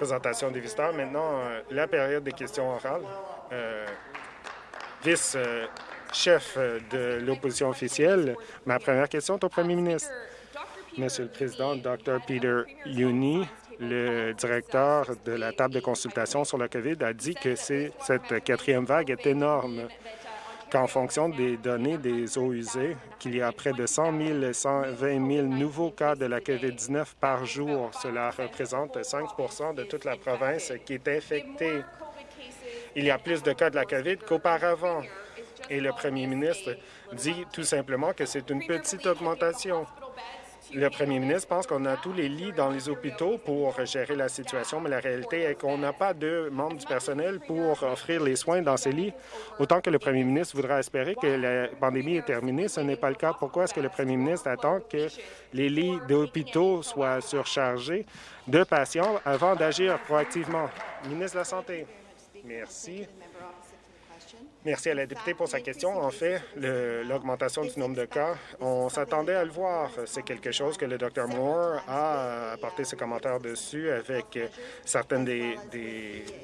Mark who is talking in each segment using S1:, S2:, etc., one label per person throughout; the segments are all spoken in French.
S1: présentation des visiteurs. Maintenant, euh, la période des questions orales. Euh, Vice-chef de l'opposition officielle, ma première question est au premier ministre. Monsieur le Président, Dr. Peter Uni, le directeur de la table de consultation sur la COVID, a dit que cette quatrième vague est énorme qu'en fonction des données des eaux usées, qu'il y a près de 100 000 120 000 nouveaux cas de la COVID-19 par jour. Cela représente 5% de toute la province qui est infectée. Il y a plus de cas de la COVID qu'auparavant. Et le premier ministre dit tout simplement que c'est une petite augmentation. Le premier ministre pense qu'on a tous les lits dans les hôpitaux pour gérer la situation, mais la réalité est qu'on n'a pas de membres du personnel pour offrir les soins dans ces lits. Autant que le premier ministre voudra espérer que la pandémie est terminée, ce n'est pas le cas. Pourquoi est-ce que le premier ministre attend que les lits d'hôpitaux soient surchargés de patients avant d'agir proactivement? Ministre de la Santé. Merci. Merci à la députée pour sa question. En fait, l'augmentation du nombre de cas, on s'attendait à le voir. C'est quelque chose que le Dr Moore a apporté ses commentaires dessus avec certaines des,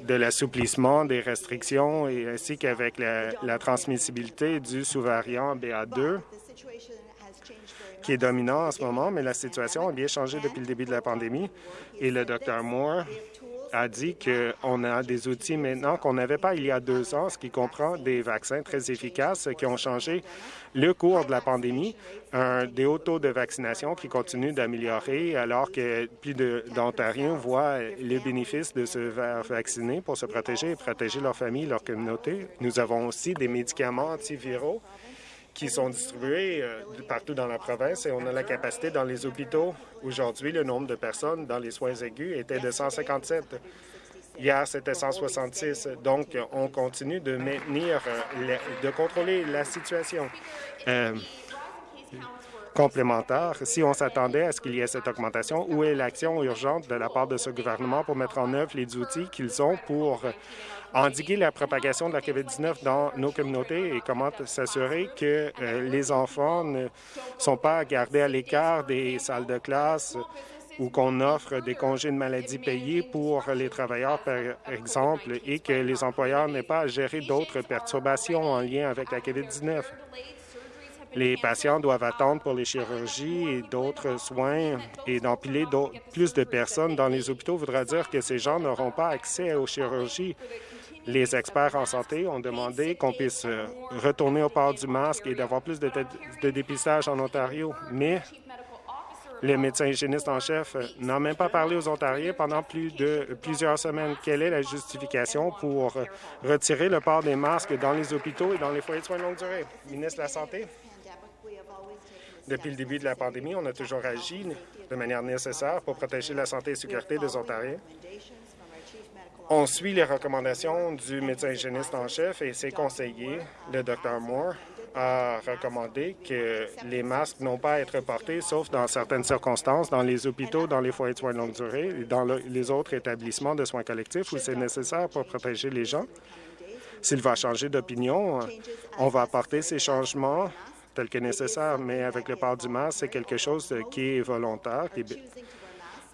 S1: de l'assouplissement des restrictions et ainsi qu'avec la, la transmissibilité du sous-variant BA2 qui est dominant en ce moment, mais la situation a bien changé depuis le début de la pandémie et le Dr Moore a dit qu'on a des outils maintenant qu'on n'avait pas il y a deux ans, ce qui comprend des vaccins très efficaces qui ont changé le cours de la pandémie, des hauts taux de vaccination qui continuent d'améliorer alors que plus d'Ontariens voient les bénéfices de se faire vacciner pour se protéger et protéger leur famille, leur communauté. Nous avons aussi des médicaments antiviraux qui sont distribués euh, partout dans la province et on a la capacité dans les hôpitaux. Aujourd'hui, le nombre de personnes dans les soins aigus était de 157. Hier, c'était 166. Donc, on continue de maintenir, euh, de contrôler la situation. Euh, complémentaire, si on s'attendait à ce qu'il y ait cette augmentation, où est l'action urgente de la part de ce gouvernement pour mettre en œuvre les outils qu'ils ont pour endiguer la propagation de la COVID-19 dans nos communautés et comment s'assurer que euh, les enfants ne sont pas gardés à l'écart des salles de classe ou qu'on offre des congés de maladie payés pour les travailleurs, par exemple, et que les employeurs n'aient pas à gérer d'autres perturbations en lien avec la COVID-19. Les patients doivent attendre pour les chirurgies et d'autres soins et d'empiler plus de personnes dans les hôpitaux voudra dire que ces gens n'auront pas accès aux chirurgies les experts en santé ont demandé qu'on puisse euh, retourner au port du masque et d'avoir plus de, dépistage en Ontario, mais le médecin hygiéniste en chef n'a même pas parlé aux Ontariens pendant plus de plusieurs semaines. Quelle est la justification pour retirer le port des masques dans les hôpitaux et dans les foyers de soins de longue durée? Ministre de la Santé. Depuis le début de la pandémie, on a toujours agi de manière nécessaire pour protéger la santé et la sécurité des Ontariens. On suit les recommandations du médecin hygiéniste en chef et ses conseillers. Le Dr Moore a recommandé que les masques n'ont pas à être portés, sauf dans certaines circonstances, dans les hôpitaux, dans les foyers de soins de longue durée et dans les autres établissements de soins collectifs où c'est nécessaire pour protéger les gens. S'il va changer d'opinion, on va apporter ces changements tels que nécessaire, mais avec le port du masque, c'est quelque chose qui est volontaire,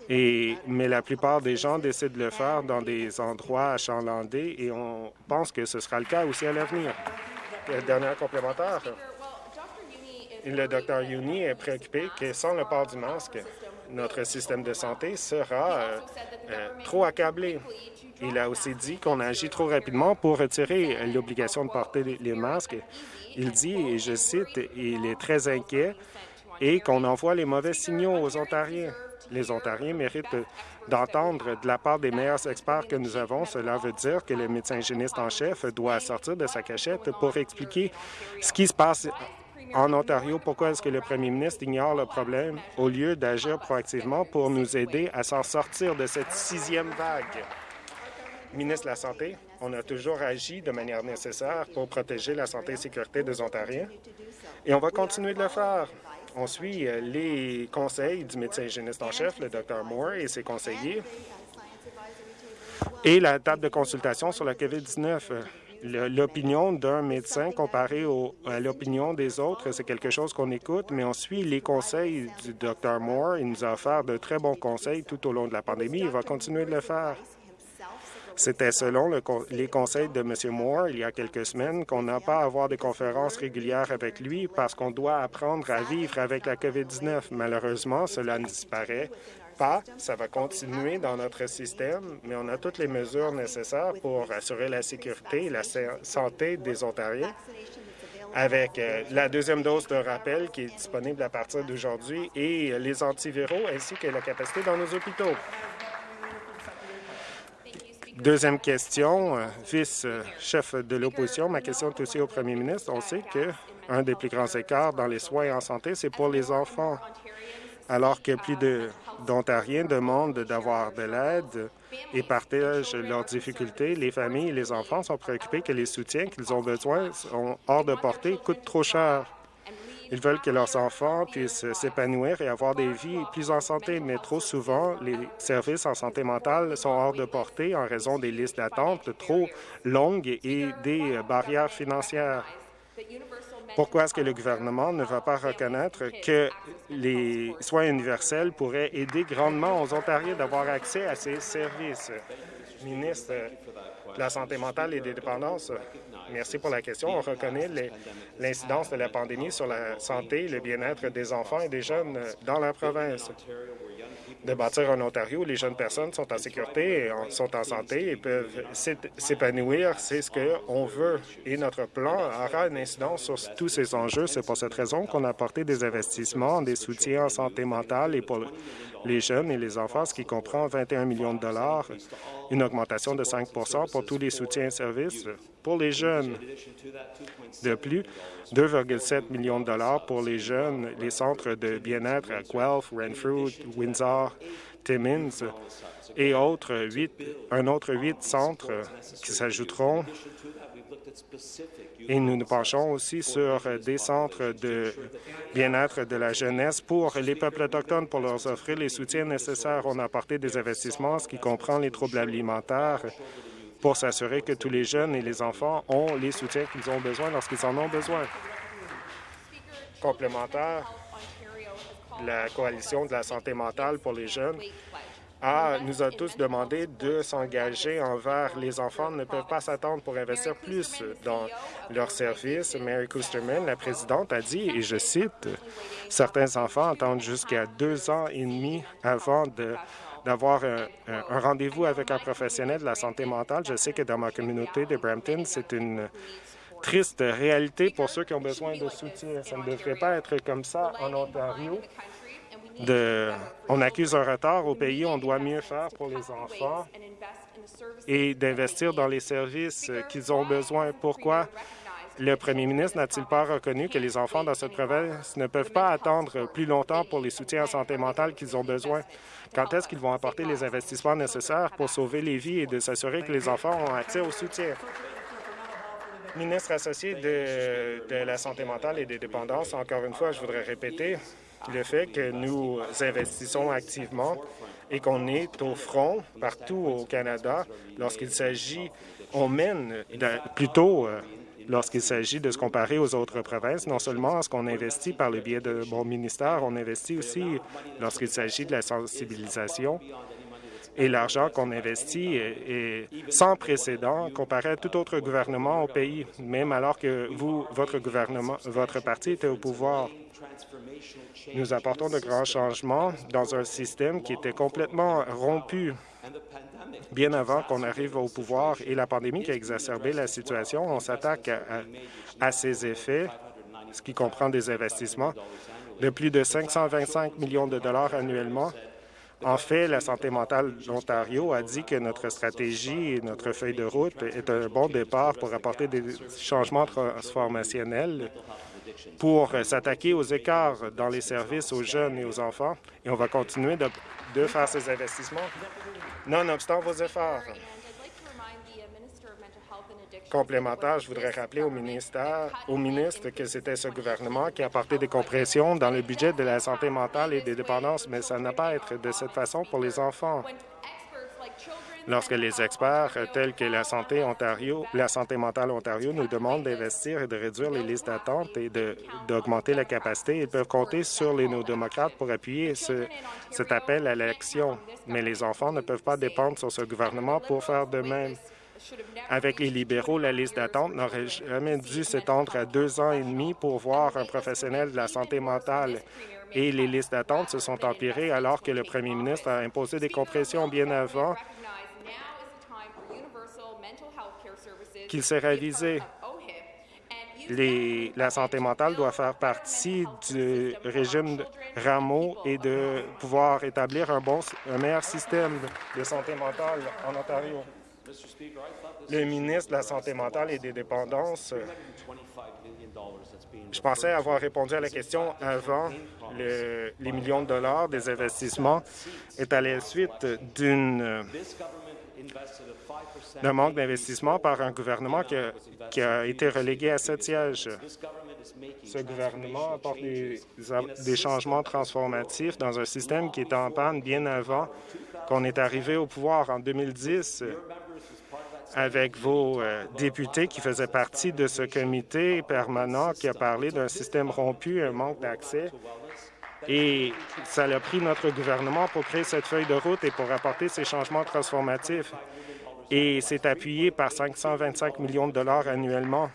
S1: et, mais la plupart des gens décident de le faire dans des endroits achalandés et on pense que ce sera le cas aussi à l'avenir. Dernière complémentaire. Le docteur Yuni est préoccupé que sans le port du masque, notre système de santé sera euh, euh, trop accablé. Il a aussi dit qu'on agit trop rapidement pour retirer l'obligation de porter les masques. Il dit, et je cite, il est très inquiet et qu'on envoie les mauvais signaux aux Ontariens. Les Ontariens méritent d'entendre de la part des meilleurs experts que nous avons. Cela veut dire que le médecin hygiéniste en chef doit sortir de sa cachette pour expliquer ce qui se passe en Ontario, pourquoi est-ce que le premier ministre ignore le problème au lieu d'agir proactivement pour nous aider à s'en sortir de cette sixième vague? Ministre de la Santé, on a toujours agi de manière nécessaire pour protéger la santé et sécurité des Ontariens et on va continuer de le faire. On suit euh, les conseils du médecin hygiéniste en chef, le Dr Moore, et ses conseillers, et la table de consultation sur la COVID-19. L'opinion d'un médecin comparée à l'opinion des autres, c'est quelque chose qu'on écoute, mais on suit les conseils du Dr Moore. Il nous a offert de très bons conseils tout au long de la pandémie. Il va continuer de le faire. C'était selon les conseils de M. Moore il y a quelques semaines qu'on n'a pas à avoir des conférences régulières avec lui parce qu'on doit apprendre à vivre avec la COVID-19. Malheureusement, cela disparaît pas. Ça va continuer dans notre système, mais on a toutes les mesures nécessaires pour assurer la sécurité et la santé des Ontariens avec euh, la deuxième dose de rappel qui est disponible à partir d'aujourd'hui et les antiviraux ainsi que la capacité dans nos hôpitaux. Deuxième question, euh, vice-chef de l'opposition. Ma question est aussi au premier ministre. On sait qu'un des plus grands écarts dans les soins en santé, c'est pour les enfants. Alors que plus d'Ontariens demandent d'avoir de l'aide et partagent leurs difficultés, les familles et les enfants sont préoccupés que les soutiens qu'ils ont besoin sont hors de portée, coûtent trop cher. Ils veulent que leurs enfants puissent s'épanouir et avoir des vies plus en santé, mais trop souvent, les services en santé mentale sont hors de portée en raison des listes d'attente trop longues et des barrières financières. Pourquoi est-ce que le gouvernement ne va pas reconnaître que les soins universels pourraient aider grandement aux Ontariens d'avoir accès à ces services? Ministre de la Santé mentale et des dépendances, Merci pour la question. On reconnaît l'incidence de la pandémie sur la santé et le bien-être des enfants et des jeunes dans la province. De bâtir un Ontario où les jeunes personnes sont en sécurité, et sont en santé et peuvent s'épanouir, c'est ce qu'on veut. Et notre plan aura une incidence sur tous ces enjeux. C'est pour cette raison qu'on a apporté des investissements, des soutiens en santé mentale et pour les jeunes et les enfants, ce qui comprend 21 millions de dollars, une augmentation de 5% pour tous les soutiens et services pour les jeunes. De plus, 2,7 millions de dollars pour les jeunes, les centres de bien-être à Guelph, Renfrew, Windsor, Timmins et autres, un autre huit centres qui s'ajouteront et nous nous penchons aussi sur des centres de bien-être de la jeunesse pour les peuples autochtones pour leur offrir les soutiens nécessaires. On a apporté des investissements, ce qui comprend les troubles alimentaires, pour s'assurer que tous les jeunes et les enfants ont les soutiens qu'ils ont besoin lorsqu'ils en ont besoin. Complémentaire, la Coalition de la santé mentale pour les jeunes a, nous a tous demandé de s'engager envers les enfants ne peuvent pas s'attendre pour investir plus dans leurs services. Mary Kusterman, la présidente, a dit, et je cite, « Certains enfants attendent jusqu'à deux ans et demi avant d'avoir un, rendez-vous avec un professionnel de la santé mentale. Je sais que dans ma communauté de Brampton, c'est une triste réalité pour ceux qui ont besoin de soutien. Ça ne devrait pas être comme ça en Ontario. On accuse un retard au pays, on doit mieux faire pour les enfants et d'investir dans les services qu'ils ont besoin. Pourquoi? Le premier ministre n'a-t-il pas reconnu que les enfants dans cette province ne peuvent pas attendre plus longtemps pour les soutiens en santé mentale qu'ils ont besoin? Quand est-ce qu'ils vont apporter les investissements nécessaires pour sauver les vies et de s'assurer que les enfants ont accès au soutien? Ministre associé de la santé mentale et des dépendances, encore une fois, je voudrais répéter le fait que nous investissons activement et qu'on est au front partout au Canada lorsqu'il s'agit, on mène plutôt euh, lorsqu'il s'agit de se comparer aux autres provinces, non seulement ce qu'on investit par le biais de mon ministère, on investit aussi lorsqu'il s'agit de la sensibilisation et l'argent qu'on investit est, sans précédent comparé à tout autre gouvernement au pays, même alors que vous, votre gouvernement, votre parti était au pouvoir. Nous apportons de grands changements dans un système qui était complètement rompu. Bien avant qu'on arrive au pouvoir et la pandémie qui a exacerbé la situation. On s'attaque à, ces effets, ce qui comprend des investissements de plus de 525 millions de dollars annuellement. En fait, la santé mentale d'Ontario a dit que notre stratégie et notre feuille de route est un bon départ pour apporter des changements transformationnels pour s'attaquer aux écarts dans les services aux jeunes et aux enfants. Et on va continuer de, de faire ces investissements nonobstant vos efforts. Complémentaire, je voudrais rappeler au, ministère, au ministre que c'était ce gouvernement qui a apporté des compressions dans le budget de la santé mentale et des dépendances, mais ça n'a pas à être de cette façon pour les enfants. Lorsque les experts tels que la santé Ontario, la santé mentale Ontario nous demandent d'investir et de réduire les listes d'attente et d'augmenter la capacité, ils peuvent compter sur les néo-démocrates pour appuyer ce, cet appel à l'action. Mais les enfants ne peuvent pas dépendre sur ce gouvernement pour faire de même. Avec les libéraux, la liste d'attente n'aurait jamais dû s'étendre à deux ans et demi pour voir un professionnel de la santé mentale et les listes d'attente se sont empirées alors que le premier ministre a imposé des compressions bien avant qu'il s'est réalisé. La santé mentale doit faire partie du régime Rameau et de pouvoir établir un, bon, un meilleur système de santé mentale en Ontario. Le ministre de la Santé mentale et des dépendances, je pensais avoir répondu à la question avant les millions de dollars des investissements est à la suite d'une d'un manque d'investissement par un gouvernement qui a, été relégué à sept sièges. Ce gouvernement apporte des, changements transformatifs dans un système qui était en panne bien avant qu'on est arrivé au pouvoir en 2010 avec vos euh, députés qui faisaient partie de ce comité permanent qui a parlé d'un système rompu, un manque d'accès. Et ça a pris notre gouvernement pour créer cette feuille de route et pour apporter ces changements transformatifs. Et c'est appuyé par 525 millions de dollars annuellement.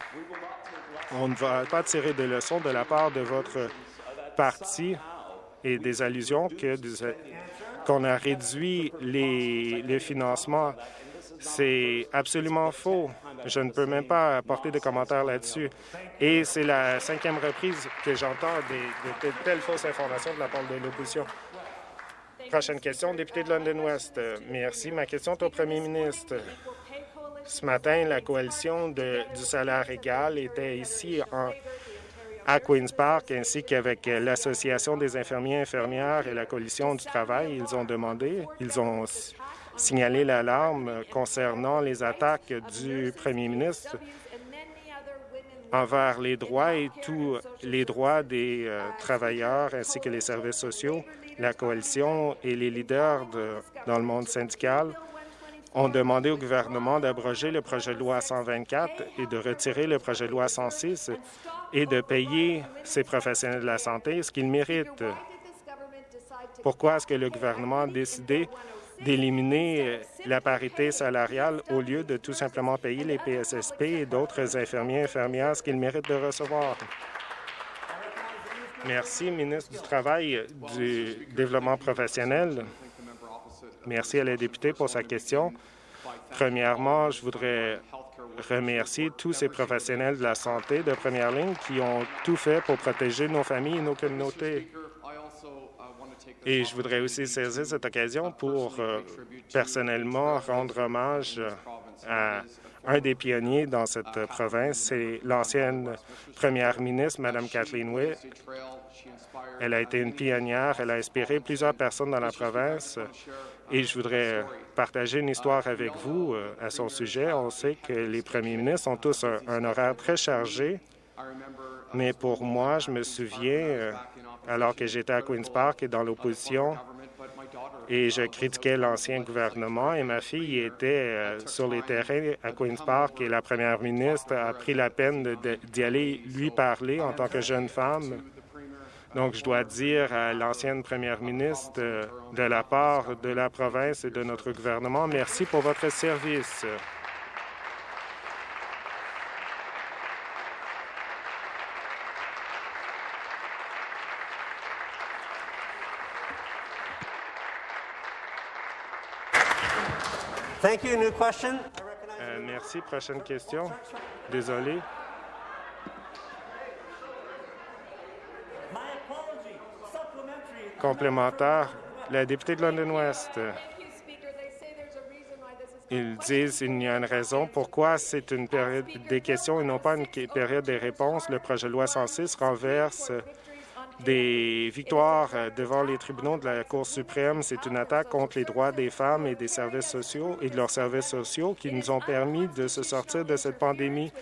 S1: On ne va pas tirer de leçons de la part de votre parti et des allusions qu'on a réduit les, financements c'est absolument faux. Je ne peux même pas apporter de commentaires là-dessus. Et c'est la cinquième reprise que j'entends de, telles fausses informations de la part de l'opposition. Prochaine question, député de London West. Merci. Ma question est au premier ministre. Ce matin, la coalition du salaire égal était ici à Queen's Park, ainsi qu'avec l'Association des infirmiers et infirmières et la coalition du travail. Ils ont demandé, ils ont signaler l'alarme concernant les attaques du premier ministre envers les droits et tous les droits des euh, travailleurs ainsi que les services sociaux. La coalition et les leaders dans le monde syndical ont demandé au gouvernement d'abroger le projet de loi 124 et de retirer le projet de loi 106 et de payer ces professionnels de la santé ce qu'ils méritent. Pourquoi est-ce que le gouvernement a décidé d'éliminer euh, la parité salariale au lieu de tout simplement payer les PSSP et d'autres infirmiers et infirmières ce qu'ils méritent de recevoir? Merci, ministre du Travail du Développement professionnel. Merci à la députée pour sa question. Premièrement, je voudrais remercier tous ces professionnels de la santé de première ligne qui ont tout fait pour protéger nos familles et nos communautés. Et je voudrais aussi saisir cette occasion pour euh, personnellement rendre hommage à un des pionniers dans cette province, c'est l'ancienne première ministre, Mme Kathleen Witt. Elle a été une pionnière, elle a inspiré plusieurs personnes dans la province et je voudrais partager une histoire avec vous euh, à son sujet. On sait que les premiers ministres ont tous un, horaire très chargé, mais pour moi, je me souviens euh, alors que j'étais à Queen's Park et dans l'opposition et je critiquais l'ancien gouvernement et ma fille était euh, sur les terrains à Queen's Park et la première ministre a pris la peine d'y aller lui parler en tant que jeune femme. Donc, je dois dire à l'ancienne première ministre euh, de la part de la province et de notre gouvernement, merci pour votre service.
S2: Thank you. New question?
S1: Euh, merci. Prochaine question. Désolé. Complémentaire. La députée de London West. Ils disent qu'il y a une raison pourquoi c'est une période des questions et non pas une période des réponses. Le projet de loi 106 renverse des victoires euh, devant les tribunaux de la Cour suprême. C'est une attaque contre les droits des femmes et des services sociaux et de leurs services sociaux qui nous ont permis de se sortir de cette pandémie.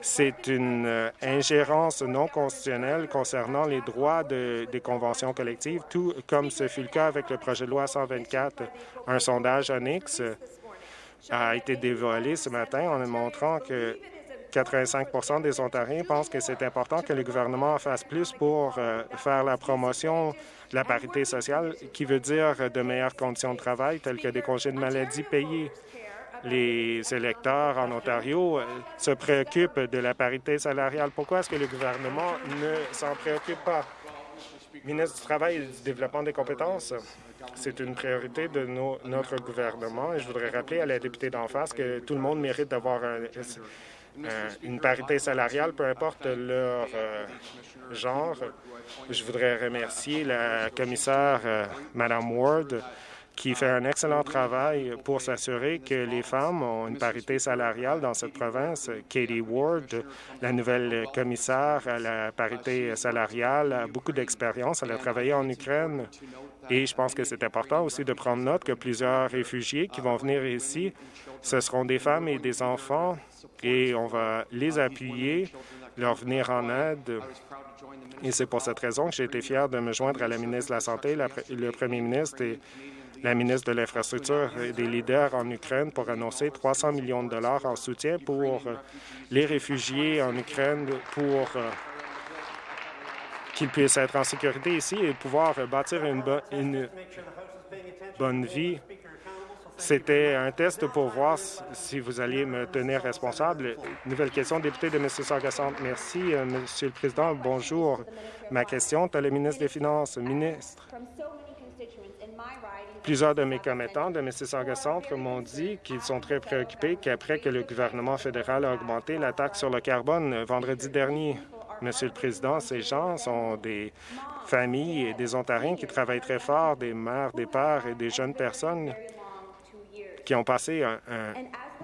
S1: C'est une euh, ingérence non constitutionnelle concernant les droits des conventions collectives, tout comme ce fut le cas avec le projet de loi 124. Un sondage annexe a été dévoilé ce matin en montrant que 85% des Ontariens pensent que c'est important que le gouvernement fasse plus pour euh, faire la promotion de la parité sociale, qui veut dire de meilleures conditions de travail, telles que des congés de maladie payés. Les électeurs en Ontario euh, se préoccupent de la parité salariale. Pourquoi est-ce que le gouvernement ne s'en préoccupe pas? Ministre du Travail et du Développement des compétences, c'est une priorité de notre gouvernement et je voudrais rappeler à la députée d'en face que tout le monde mérite d'avoir un, une parité salariale, peu importe leur euh, genre. Je voudrais remercier la commissaire euh, Mme Ward qui fait un excellent travail pour s'assurer que les femmes ont une parité salariale dans cette province. Katie Ward, la nouvelle commissaire à la parité salariale, a beaucoup d'expérience. Elle a travaillé en Ukraine et je pense que c'est important aussi de prendre note que plusieurs réfugiés qui vont venir ici, ce seront des femmes et des enfants et on va les appuyer, leur venir en aide. Et c'est pour cette raison que j'ai été fier de me joindre à la ministre de la Santé, le premier ministre et la ministre de l'Infrastructure et des leaders en Ukraine pour annoncer 300 millions de dollars en soutien pour les réfugiés en Ukraine pour euh, qu'ils puissent être en sécurité ici et pouvoir bâtir une, bonne vie c'était un test pour voir si vous alliez me tenir responsable. Nouvelle question, député de Mississauga Centre. Merci, euh, Monsieur le Président. Bonjour. Ma question est le ministre des Finances. Ministre, plusieurs de mes commettants de Mississauga Centre m'ont dit qu'ils sont très préoccupés qu'après que le gouvernement fédéral a augmenté la taxe sur le carbone vendredi dernier, Monsieur le Président, ces gens sont des familles et des Ontariens qui travaillent très fort, des mères, des pères et des jeunes personnes qui ont passé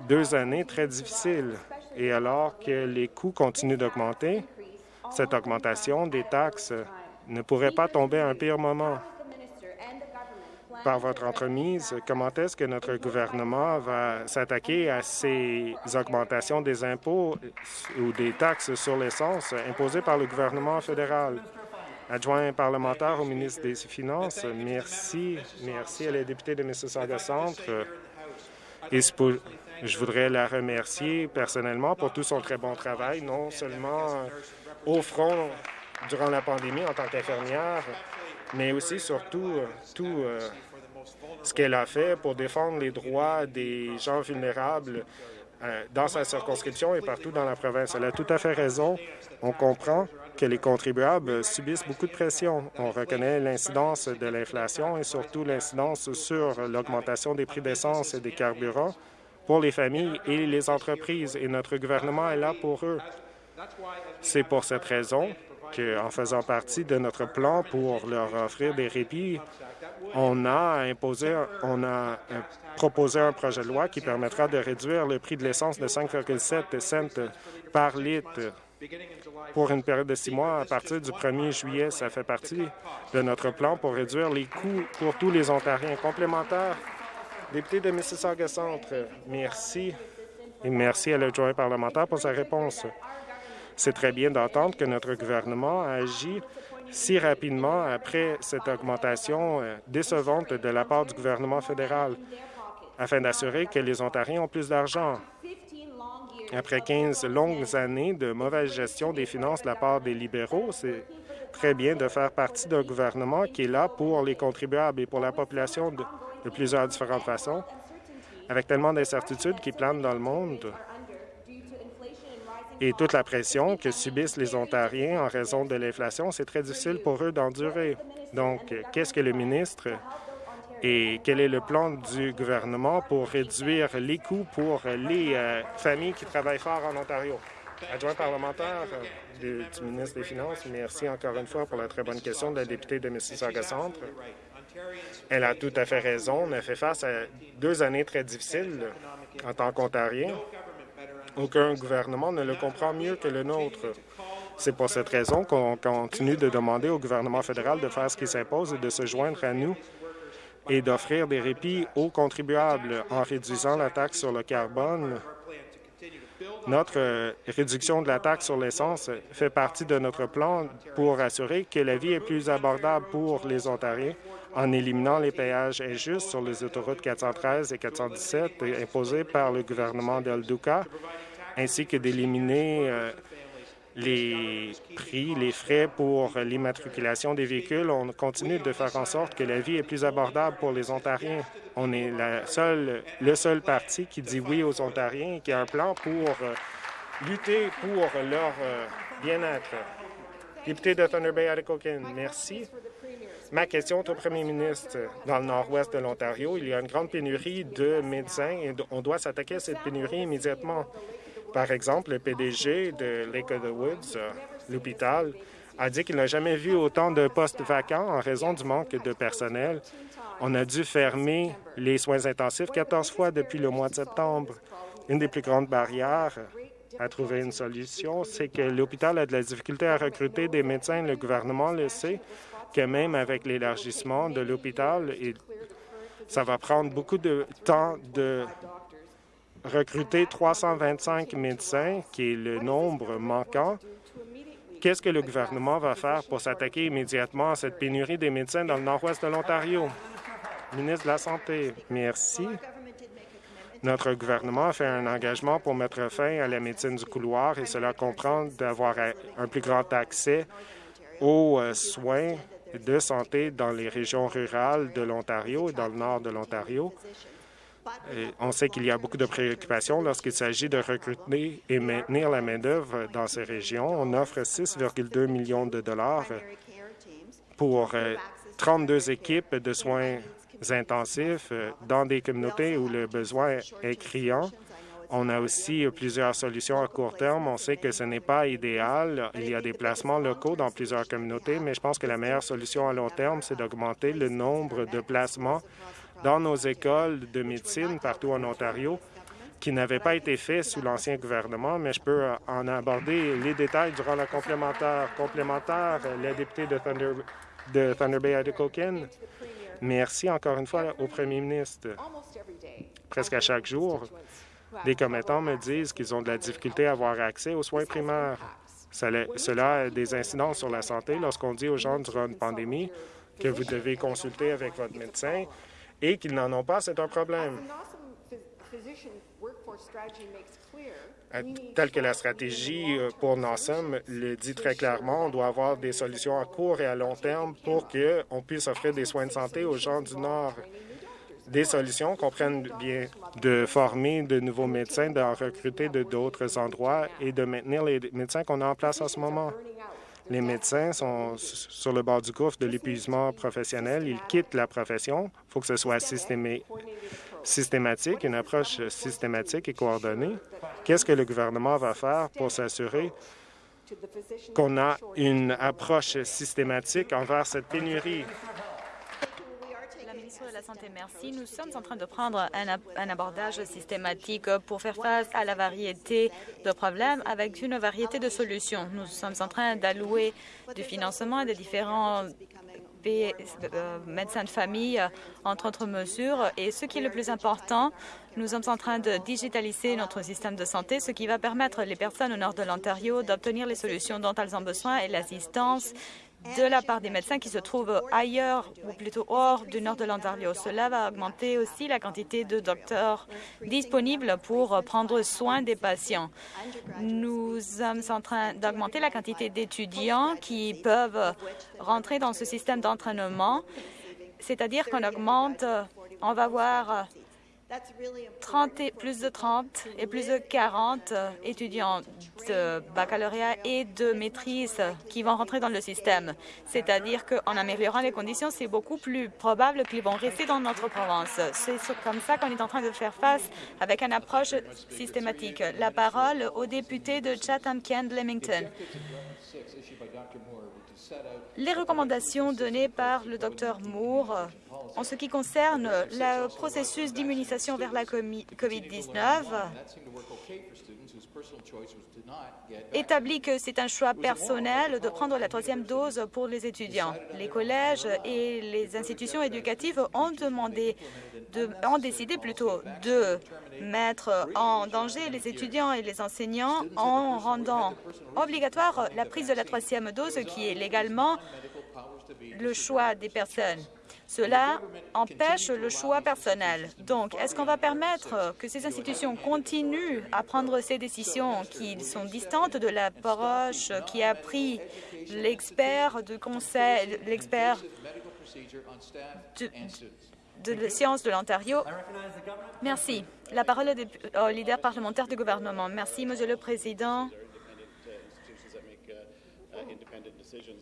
S1: deux années très difficiles. Et alors que les coûts continuent d'augmenter, cette augmentation des taxes ne pourrait pas tomber à un pire moment. Par votre entremise, comment est-ce que notre gouvernement va s'attaquer à ces augmentations des impôts ou des taxes sur l'essence imposées par le gouvernement fédéral? Adjoint parlementaire au ministre des Finances, merci. Merci à la députée de Mississauga Centre je voudrais la remercier personnellement pour tout son très bon travail, non seulement euh, au front durant la pandémie en tant qu'infirmière, mais aussi surtout euh, tout euh, ce qu'elle a fait pour défendre les droits des gens vulnérables dans sa circonscription et partout dans la province. Elle a tout à fait raison. On comprend que les contribuables subissent beaucoup de pression. On reconnaît l'incidence de l'inflation et surtout l'incidence sur l'augmentation des prix d'essence et des carburants pour les familles et les entreprises, et notre gouvernement est là pour eux. C'est pour cette raison qu'en faisant partie de notre plan pour leur offrir des répits, on a imposé, on a proposé un projet de loi qui permettra de réduire le prix de l'essence de 5,7 cents par litre pour une période de six mois à partir du 1er juillet. Ça fait partie de notre plan pour réduire les coûts pour tous les Ontariens. Complémentaires, député de Mississauga Centre, merci et merci à l'adjoint parlementaire pour sa réponse. C'est très bien d'entendre que notre gouvernement a si rapidement après cette augmentation euh, décevante de la part du gouvernement fédéral afin d'assurer que les Ontariens ont plus d'argent. Après 15 longues années de mauvaise gestion des finances de la part des libéraux, c'est très bien de faire partie d'un gouvernement qui est là pour les contribuables et pour la population de, plusieurs différentes façons. Avec tellement d'incertitudes qui planent dans le monde et toute la pression que subissent les Ontariens en raison de l'inflation, c'est très difficile pour eux d'endurer. Donc, qu'est-ce que le ministre et quel est le plan du gouvernement pour réduire les coûts pour les euh, familles qui travaillent fort en Ontario? Adjoint parlementaire euh, du ministre des Finances, merci encore une fois pour la très bonne question de la députée de Mississauga Centre. Elle a tout à fait raison. On a fait face à deux années très difficiles en tant qu'Ontarien. Aucun gouvernement ne le comprend mieux que le nôtre. C'est pour cette raison qu'on continue de demander au gouvernement fédéral de faire ce qui s'impose et de se joindre à nous et d'offrir des répits aux contribuables en réduisant la taxe sur le carbone. Notre euh, réduction de la taxe sur l'essence fait partie de notre plan pour assurer que la vie est plus abordable pour les Ontariens en éliminant les péages injustes sur les autoroutes 413 et 417 imposés par le gouvernement d'El Duca, ainsi que d'éliminer euh, les prix, les frais pour l'immatriculation des véhicules. On continue de faire en sorte que la vie est plus abordable pour les Ontariens. On est le seul parti qui dit oui aux Ontariens et qui a un plan pour euh, lutter pour leur euh, bien-être. Député de Thunder Bay, Atikokan, merci. Ma question est au premier ministre. Dans le nord-ouest de l'Ontario, il y a une grande pénurie de médecins et on doit s'attaquer à cette pénurie immédiatement. Par exemple, le PDG de Lake of the Woods, euh, l'hôpital, a dit qu'il n'a jamais vu autant de postes vacants en raison du manque de personnel. On a dû fermer les soins intensifs 14 fois depuis le mois de septembre. Une des plus grandes barrières à trouver une solution, c'est que l'hôpital a de la difficulté à recruter des médecins. Le gouvernement le sait que même avec l'élargissement de l'hôpital, ça va prendre beaucoup de temps de recruter 325 médecins, qui est le nombre manquant. Qu'est-ce que le gouvernement va faire pour s'attaquer immédiatement à cette pénurie des médecins dans le nord-ouest de l'Ontario? Ministre de la Santé, merci. Notre gouvernement a fait un engagement pour mettre fin à la médecine du couloir et cela comprend d'avoir un plus grand accès aux euh, soins de santé dans les régions rurales de l'Ontario et dans le nord de l'Ontario on sait qu'il y a beaucoup de préoccupations lorsqu'il s'agit de recruter et maintenir la main-d'œuvre dans ces régions. On offre 6,2 millions de dollars pour 32 euh, équipes de soins intensifs euh, dans des communautés où le besoin est criant. On a aussi plusieurs solutions à court terme. On sait que ce n'est pas idéal. Il y a des placements locaux dans plusieurs communautés, mais je pense que la meilleure solution à long terme, c'est d'augmenter le nombre de placements dans nos écoles de médecine partout en Ontario qui n'avaient pas été faits sous l'ancien gouvernement, mais je peux euh, en aborder les détails durant la complémentaire. Complémentaire, la députée de Thunder, de Thunder Bay. Merci encore une fois au premier ministre. Presque à chaque jour, des commettants me disent qu'ils ont de la difficulté à avoir accès aux soins primaires. Cela a des incidences sur la santé lorsqu'on dit aux gens durant une pandémie que vous devez consulter avec votre médecin et qu'ils n'en ont pas, c'est un problème. Euh, Telle que la stratégie euh, pour NASM le dit très clairement, on doit avoir des solutions à court et à long terme pour qu'on puisse offrir des soins de santé aux gens du Nord. Des solutions comprennent bien de former de nouveaux médecins, d'en recruter de d'autres endroits et de maintenir les médecins qu'on a en place en ce moment. Les médecins sont sur le bord du gouffre de l'épuisement professionnel. Ils quittent la profession. Il faut que ce soit systématique, une approche systématique et coordonnée. Qu'est-ce que le gouvernement va faire pour s'assurer qu'on a une approche systématique envers cette pénurie?
S2: Merci. Nous sommes en train de prendre un, abordage systématique pour faire face à la variété de problèmes avec une variété de solutions. Nous sommes en train d'allouer du financement à des différents euh, médecins de famille, entre autres mesures. Et ce qui est le plus important, nous sommes en train de digitaliser notre système de santé, ce qui va permettre les personnes au nord de l'Ontario d'obtenir les solutions dont elles ont besoin et l'assistance de la part des médecins qui se trouvent ailleurs ou plutôt hors du nord de l'Ontario. Cela va augmenter aussi la quantité de docteurs disponibles pour prendre soin des patients. Nous sommes en train d'augmenter la quantité d'étudiants qui peuvent rentrer dans ce système d'entraînement, c'est-à-dire qu'on augmente, on va voir 30 et, plus de 30 et plus de 40 étudiants de baccalauréat et de maîtrise qui vont rentrer dans le système. C'est-à-dire qu'en améliorant les conditions, c'est beaucoup plus probable qu'ils vont rester dans notre province. C'est comme ça qu'on est en train de faire face avec une approche systématique. La parole au député de Chatham-Kent-Lemington. Les recommandations données par le Dr Moore en ce qui concerne le processus d'immunisation vers la COVID-19 établit que c'est un choix personnel de prendre la troisième dose pour les étudiants. Les collèges et les institutions éducatives ont demandé de, ont décidé plutôt de mettre en danger les étudiants et les enseignants en rendant obligatoire la prise de la troisième dose qui est légalement le choix des personnes. Cela empêche le choix personnel. Donc, est-ce qu'on va permettre que ces institutions continuent à prendre ces décisions qui sont distantes de l'approche qui a pris l'expert de conseil, l'expert de, de la science de l'Ontario? Merci. La parole est au leader parlementaire du gouvernement. Merci, Monsieur le Président.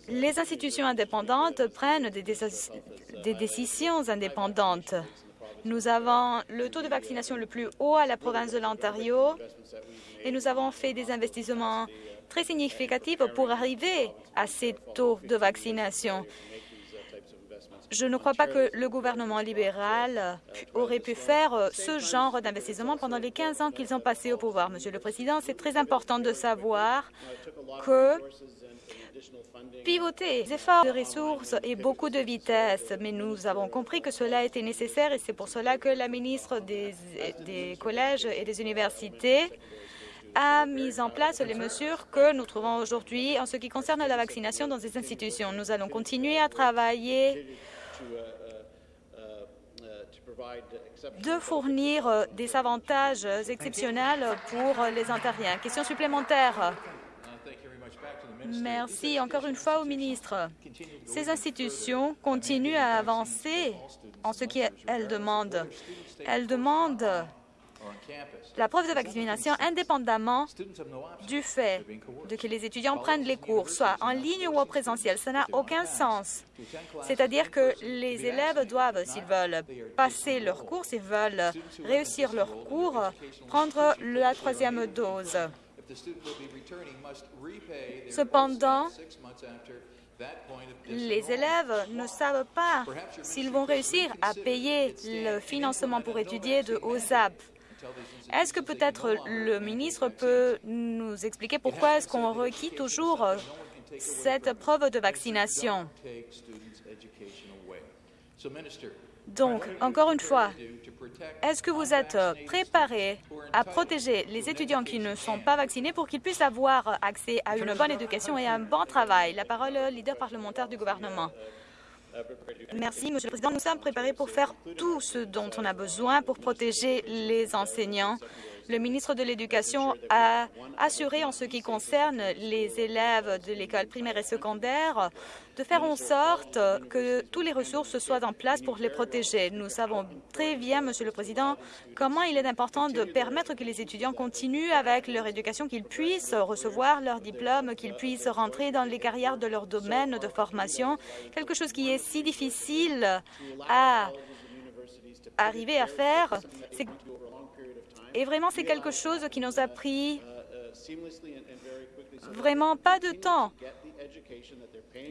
S2: Les institutions indépendantes prennent des, décisions indépendantes. Nous avons le taux de vaccination le plus haut à la province de l'Ontario et nous avons fait des investissements très significatifs pour arriver à ces taux de vaccination. Je ne crois pas que le gouvernement libéral aurait pu faire ce genre d'investissement pendant les 15 ans qu'ils ont passé au pouvoir. Monsieur le Président, c'est très important de savoir que pivoter les efforts de ressources et beaucoup de vitesse, mais nous avons compris que cela était nécessaire et c'est pour cela que la ministre des, collèges et des universités a mis en place les mesures que nous trouvons aujourd'hui en ce qui concerne la vaccination dans ces institutions. Nous allons continuer à travailler de fournir des avantages exceptionnels pour les Ontariens. Question supplémentaire. Merci encore une fois au ministre. Ces institutions continuent à avancer en ce qu'elles demandent. Elles demandent la preuve de vaccination indépendamment du fait de que les étudiants prennent les cours, soit en ligne ou en présentiel. Ça n'a aucun sens. C'est-à-dire que les élèves doivent, s'ils veulent passer leur cours, s'ils veulent réussir leur cours, prendre la troisième dose. Cependant, les élèves ne savent pas s'ils vont réussir à payer le financement pour étudier de OSAP. Est-ce que peut-être le ministre peut nous expliquer pourquoi est-ce qu'on requiert toujours cette preuve de vaccination? Donc, encore une fois, est-ce que vous êtes préparé à protéger les étudiants qui ne sont pas vaccinés pour qu'ils puissent avoir accès à une bonne éducation et à un bon travail? La parole au leader parlementaire du gouvernement. Merci, Monsieur le Président. Nous sommes préparés pour faire tout ce dont on a besoin pour protéger les enseignants le ministre de l'Éducation a assuré en ce qui concerne les élèves de l'école primaire et secondaire de faire en sorte que toutes les ressources soient en place pour les protéger. Nous savons très bien, Monsieur le Président, comment il est important de permettre que les étudiants continuent avec leur éducation, qu'ils puissent recevoir leur diplôme, qu'ils puissent rentrer dans les carrières de leur domaine de formation, quelque chose qui est si difficile à arriver à faire, c'est et vraiment, c'est quelque chose qui nous a pris vraiment pas de temps.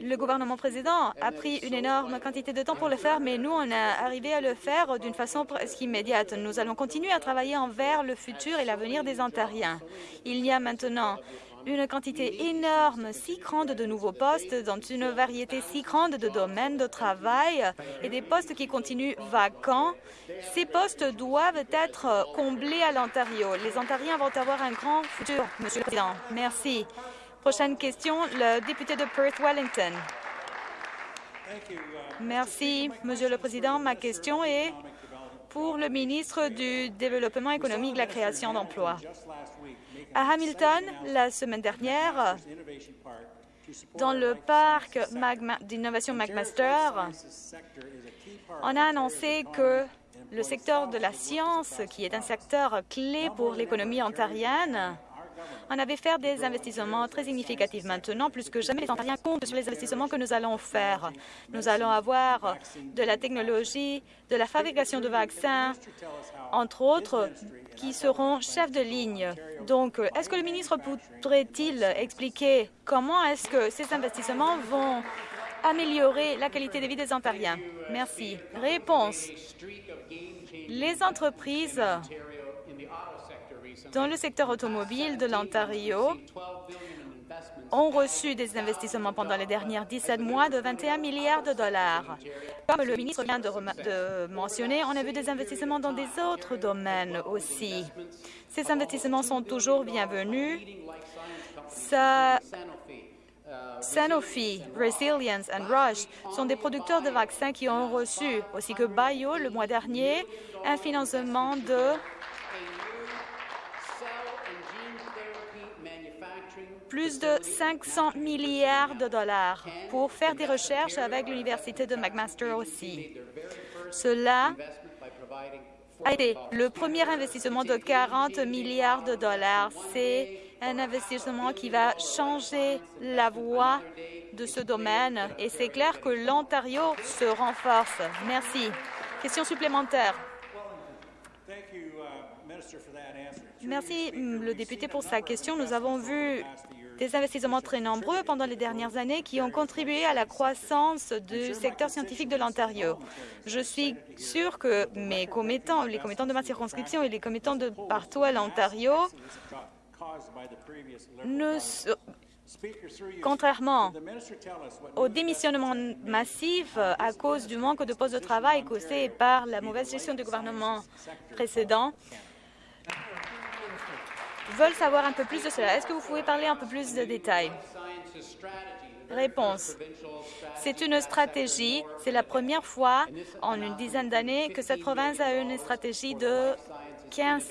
S2: Le gouvernement président a pris une énorme quantité de temps pour le faire, mais nous, on a arrivé à le faire d'une façon presque immédiate. Nous allons continuer à travailler envers le futur et l'avenir des Ontariens. Il y a maintenant une quantité énorme, si grande de nouveaux postes dans une variété si grande de domaines de travail et des postes qui continuent vacants. Ces postes doivent être comblés à l'Ontario. Les Ontariens vont avoir un grand futur, Monsieur le Président. Merci. Prochaine question, le député de Perth-Wellington. Merci, Monsieur le Président. Ma question est pour le ministre du Développement économique et de la création d'emplois. À Hamilton, la semaine dernière, dans le parc d'innovation McMaster, on a annoncé que le secteur de la science, qui est un secteur clé pour l'économie ontarienne, on avait fait des investissements très significatifs. Maintenant, plus que jamais, les Ontariens comptent sur les investissements que nous allons faire. Nous allons avoir de la technologie, de la fabrication de vaccins, entre autres, qui seront chefs de ligne. Donc, est-ce que le ministre pourrait-il expliquer comment est-ce que ces investissements vont améliorer la qualité de vie des Ontariens? Merci. Réponse. Les entreprises dans le secteur automobile de l'Ontario ont reçu des investissements pendant les derniers 17 mois de 21 milliards de dollars. Comme le ministre vient de, mentionner, on a vu des investissements dans des autres domaines aussi. Ces investissements sont toujours bienvenus. Sanofi, Resilience and Rush sont des producteurs de vaccins qui ont reçu, aussi que Bio le mois dernier, un financement de plus de 500 milliards de dollars pour faire des recherches avec l'Université de McMaster aussi. Cela a été le premier investissement de 40 milliards de dollars. C'est un investissement qui va changer la voie de ce domaine et c'est clair que l'Ontario se renforce. Merci. Question supplémentaire. Merci, le député, pour sa question. Nous avons vu des investissements très nombreux pendant les dernières années qui ont contribué à la croissance du secteur scientifique de l'Ontario. Je suis sûre que mes commettants, les commettants de ma circonscription et les commettants de partout à l'Ontario Contrairement au démissionnement massif à cause du manque de postes de travail causé par la mauvaise gestion du gouvernement précédent, veulent savoir un peu plus de cela. Est-ce que vous pouvez parler un peu plus de détails? Réponse. C'est une stratégie. C'est la première fois en une dizaine d'années que cette province a une stratégie de 15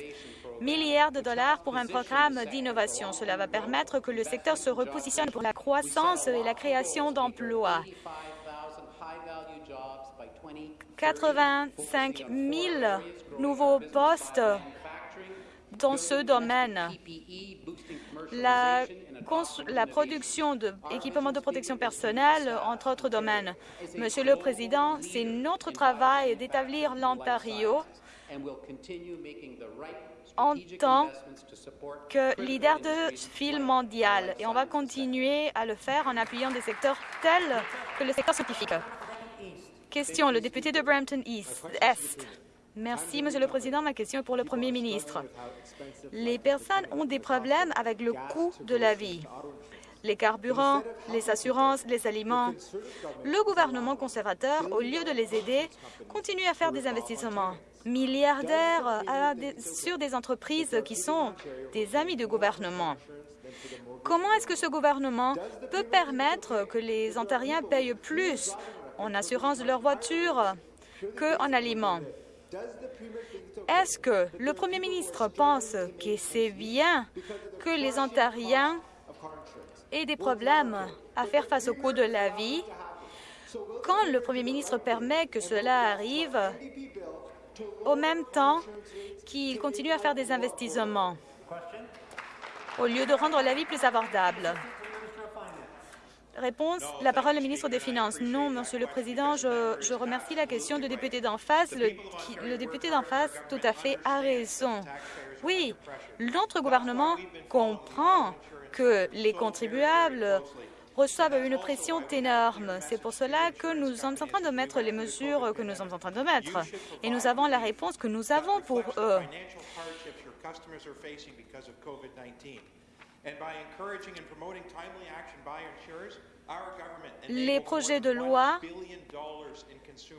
S2: milliards de dollars pour un programme d'innovation. Cela va permettre que le secteur se repositionne pour la croissance et la création d'emplois. 85 000 nouveaux postes dans ce domaine. La, production d'équipements de protection personnelle, entre autres domaines. Monsieur le Président, c'est notre travail d'établir l'Ontario en tant que leader de fil mondial et on va continuer à le faire en appuyant des secteurs tels que le secteur scientifique. Question, le député de Brampton East, Est. Merci, Monsieur le Président. Ma question est pour le Premier ministre. Les personnes ont des problèmes avec le coût de la vie. Les carburants, les assurances, les aliments. Le gouvernement conservateur, au lieu de les aider, continue à faire des investissements milliardaires sur des entreprises qui sont des amis du gouvernement. Comment est-ce que ce gouvernement peut permettre que les Ontariens payent plus en assurance de leur voiture qu'en aliments? Est-ce que le Premier ministre pense que c'est bien que les Ontariens aient des problèmes à faire face au coût de la vie quand le Premier ministre permet que cela arrive au même temps qu'il continue à faire des investissements au lieu de rendre la vie plus abordable? Réponse, la parole au ministre des Finances. Non, Monsieur le Président, je, remercie la question du député d'en face. Le, le député d'en face, tout à fait, a raison. Oui, notre gouvernement comprend que les contribuables reçoivent une pression énorme. C'est pour cela que nous sommes en train de mettre les mesures que nous sommes en train de mettre. Et nous avons la réponse que nous avons pour eux. Les projets de loi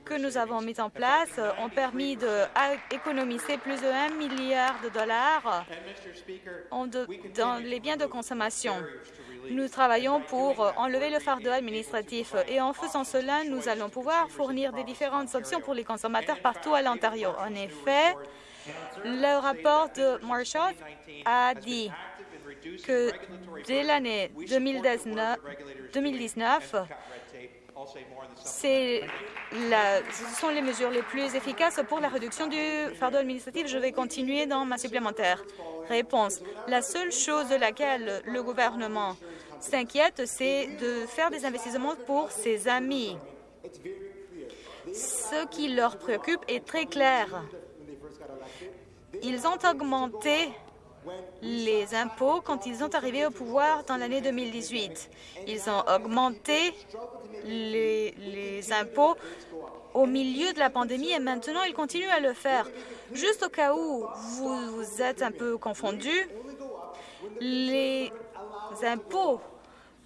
S2: que nous avons mis en place ont permis d'économiser plus de 1 milliard de dollars dans les biens de consommation. Nous travaillons pour enlever le fardeau administratif et en faisant cela, nous allons pouvoir fournir des différentes options pour les consommateurs partout à l'Ontario. En effet, le rapport de Marshall a dit que dès l'année 2019, ce sont les mesures les plus efficaces pour la réduction du fardeau administratif. Je vais continuer dans ma supplémentaire. Réponse. La seule chose de laquelle le gouvernement s'inquiète, c'est de faire des investissements pour ses amis. Ce qui leur préoccupe est très clair. Ils ont augmenté les impôts quand ils sont arrivés au pouvoir dans l'année 2018. Ils ont augmenté les, impôts au milieu de la pandémie et maintenant ils continuent à le faire. Juste au cas où vous, vous êtes un peu confondus, les impôts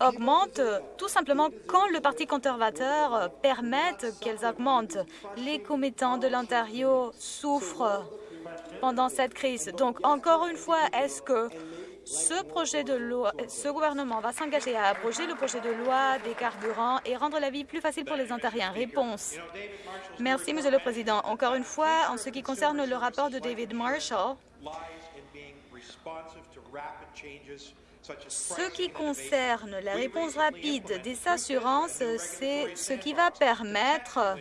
S2: augmentent tout simplement quand le Parti conservateur permet qu'elles augmentent. Les commettants de l'Ontario souffrent pendant cette crise. Donc, encore une fois, est-ce que ce projet de loi, ce gouvernement va s'engager à abroger le projet de loi des carburants et rendre la vie plus facile pour les Ontariens? Réponse. Merci, Monsieur le Président. Encore une fois, en ce qui concerne le rapport de David Marshall, ce qui concerne la réponse rapide des assurances, c'est ce qui va permettre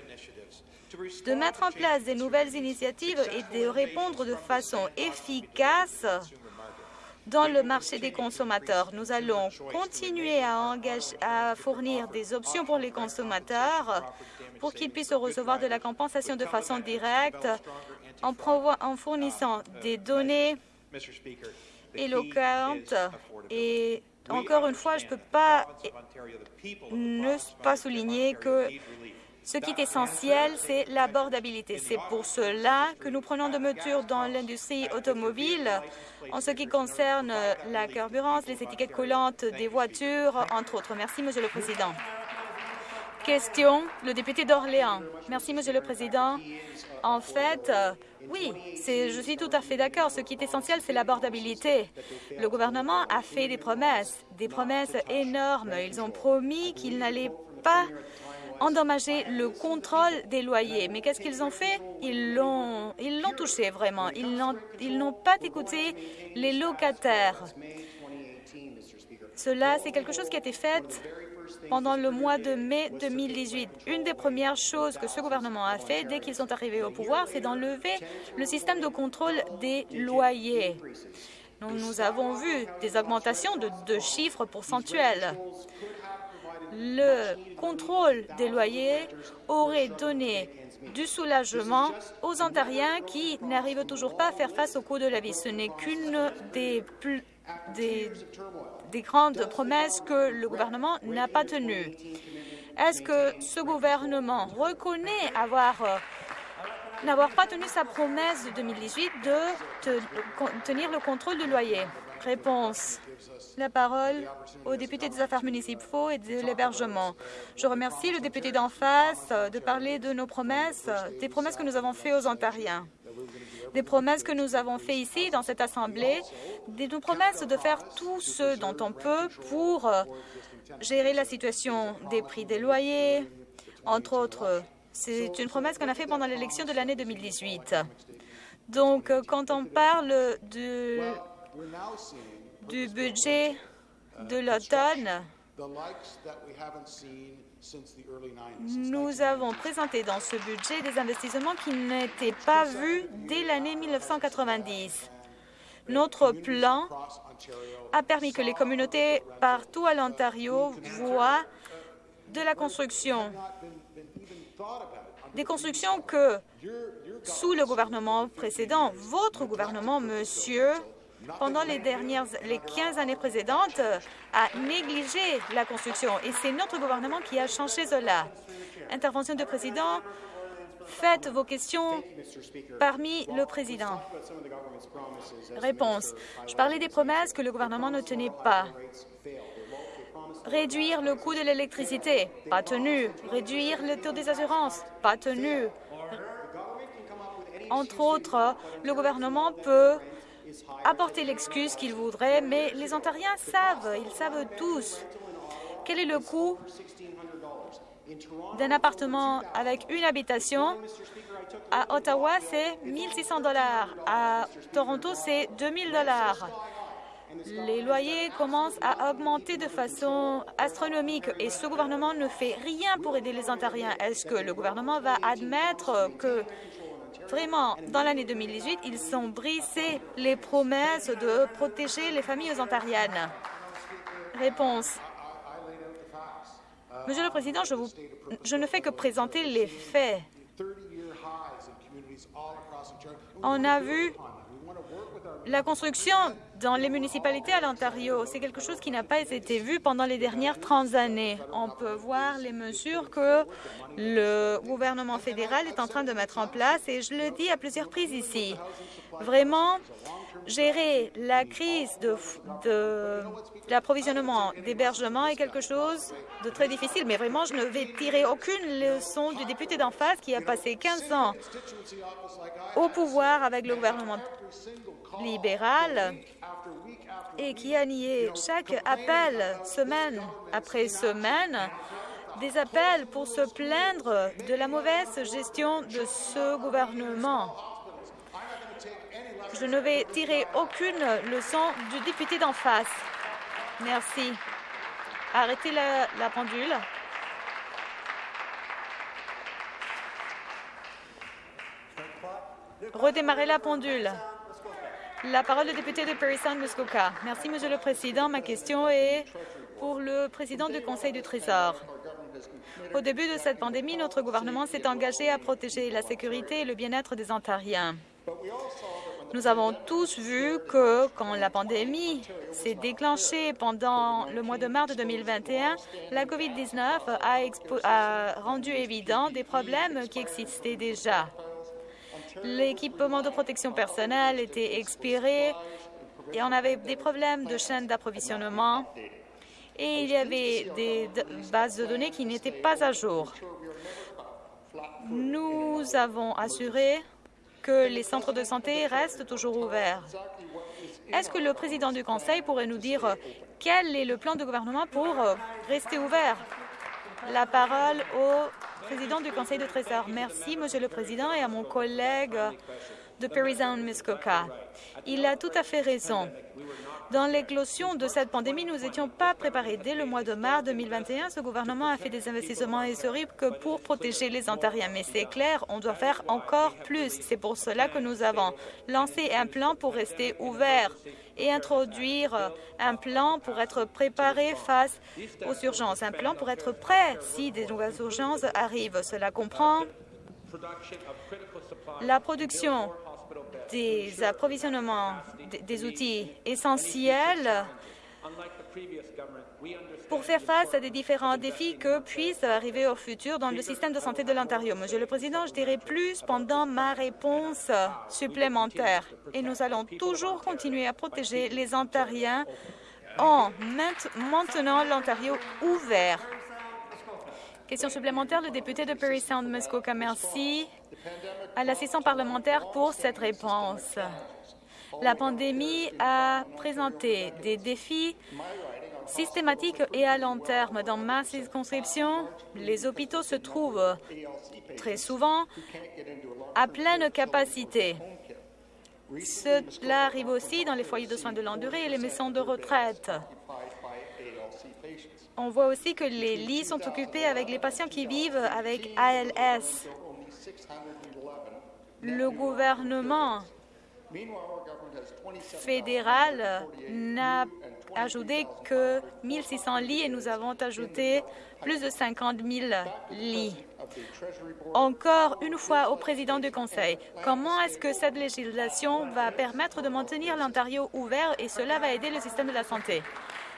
S2: de mettre en place des nouvelles initiatives et de répondre de façon efficace dans le marché des consommateurs. Nous allons continuer à, fournir des options pour les consommateurs pour qu'ils puissent recevoir de la compensation de façon directe en fournissant des données éloquentes et encore une fois, je ne peux pas ne pas souligner que ce qui est essentiel, c'est l'abordabilité. C'est pour cela que nous prenons de mesures dans l'industrie automobile en ce qui concerne la carburance, les étiquettes collantes des voitures, entre autres. Merci, Monsieur le Président. Question, le député d'Orléans. Merci, Monsieur le Président. En fait, oui, je suis tout à fait d'accord. Ce qui est essentiel, c'est l'abordabilité. Le gouvernement a fait des promesses, des promesses énormes. Ils ont promis qu'ils n'allaient pas endommager le contrôle des loyers. Mais qu'est-ce qu'ils ont fait? Ils l'ont touché vraiment. Ils n'ont pas écouté les locataires. Cela, c'est quelque chose qui a été fait pendant le mois de mai 2018. Une des premières choses que ce gouvernement a fait dès qu'ils sont arrivés au pouvoir, c'est d'enlever le système de contrôle des loyers. Nous, avons vu des augmentations de, de chiffres pourcentuels le contrôle des loyers aurait donné du soulagement aux Ontariens qui n'arrivent toujours pas à faire face au coût de la vie. Ce n'est qu'une des, des, des grandes promesses que le gouvernement n'a pas tenues. Est-ce que ce gouvernement reconnaît avoir n'avoir pas tenu sa promesse de 2018 de tenir le contrôle du loyer? Réponse la parole au député des Affaires municipaux et de l'hébergement. Je remercie le député d'en face de parler de nos promesses, des promesses que nous avons faites aux Ontariens, des promesses que nous avons faites ici, dans cette Assemblée, des nos promesses de faire tout ce dont on peut pour gérer la situation des prix des loyers, entre autres. C'est une promesse qu'on a faite pendant l'élection de l'année 2018. Donc, quand on parle de du budget de l'automne, nous avons présenté dans ce budget des investissements qui n'étaient pas vus dès l'année 1990. Notre plan a permis que les communautés partout à l'Ontario voient de la construction, des constructions que, sous le gouvernement précédent, votre gouvernement, monsieur, pendant les dernières, les 15 années précédentes, a négligé la construction. Et c'est notre gouvernement qui a changé cela. Intervention du président. Faites vos questions parmi le président. Réponse. Je parlais des promesses que le gouvernement ne tenait pas. Réduire le coût de l'électricité, pas tenu. Réduire le taux des assurances, pas tenu. Entre autres, le gouvernement peut apporter l'excuse qu'ils voudraient, mais les Ontariens savent, ils savent tous quel est le coût d'un appartement avec une habitation? À Ottawa, c'est 1 600 dollars. À Toronto, c'est 2 000 dollars. les loyers commencent à augmenter de façon astronomique et ce gouvernement ne fait rien pour aider les Ontariens. Est-ce que le gouvernement va admettre que vraiment, dans l'année 2018, ils ont brisé les promesses de protéger les familles ontariennes? Réponse. Monsieur le Président, je, vous, je ne fais que présenter les faits. On a vu la construction dans les municipalités à l'Ontario, c'est quelque chose qui n'a pas été vu pendant les dernières 30 années. On peut voir les mesures que le gouvernement fédéral est en train de mettre en place et je le dis à plusieurs reprises ici. Vraiment, gérer la crise de, l'approvisionnement d'hébergement est quelque chose de très difficile, mais vraiment, je ne vais tirer aucune leçon du député d'en face qui a passé 15 ans au pouvoir avec le gouvernement libéral et qui a nié chaque appel semaine après semaine des appels pour se plaindre de la mauvaise gestion de ce gouvernement. Je ne vais tirer aucune leçon du député d'en face. Merci. Arrêtez la, la pendule. Redémarrez la pendule. La parole au député de Perry Sound, Muskoka. Merci, Monsieur le Président. Ma question est pour le président du Conseil du Trésor. Au début de cette pandémie, notre gouvernement s'est engagé à protéger la sécurité et le bien-être des Ontariens. Nous avons tous vu que quand la pandémie s'est déclenchée pendant le mois de mars 2021, la COVID-19 a, a rendu évident des problèmes qui existaient déjà. L'équipement de protection personnelle était expiré et on avait des problèmes de chaîne d'approvisionnement et il y avait des bases de données qui n'étaient pas à jour. Nous avons assuré que les centres de santé restent toujours ouverts. Est-ce que le président du Conseil pourrait nous dire quel est le plan du gouvernement pour rester ouvert? La parole au président du Conseil de. Merci, Monsieur le Président, et à mon collègue de Sound, Muskoka. Il a tout à fait raison. Dans l'éclosion de cette pandémie, nous n'étions pas préparés. Dès le mois de mars 2021, ce gouvernement a fait des investissements historiques pour protéger les Ontariens. Mais c'est clair, on doit faire encore plus. C'est pour cela que nous avons lancé un plan pour rester ouvert et introduire un plan pour être préparé face aux urgences, un plan pour être prêt si des nouvelles urgences arrivent. Cela comprend la production des approvisionnements des outils essentiels pour faire face à des différents défis que puissent arriver au futur dans le système de santé de l'Ontario. Monsieur le Président, je dirai plus pendant ma réponse supplémentaire. Et nous allons toujours continuer à protéger les Ontariens en maintenant l'Ontario ouvert. Question supplémentaire, le député de Perry Sound, Muskoka. Merci à l'assistant parlementaire pour cette réponse. La pandémie a présenté des défis systématiques et à long terme. Dans ma circonscription, les hôpitaux se trouvent très souvent à pleine capacité. Cela arrive aussi dans les foyers de soins de longue durée et les maisons de retraite. On voit aussi que les lits sont occupés avec les patients qui vivent avec ALS. Le gouvernement fédéral n'a ajouté que 1600 lits et nous avons ajouté plus de 50 000 lits. Encore une fois au président du Conseil, comment est-ce que cette législation va permettre de maintenir l'Ontario ouvert et cela va aider le système de la santé?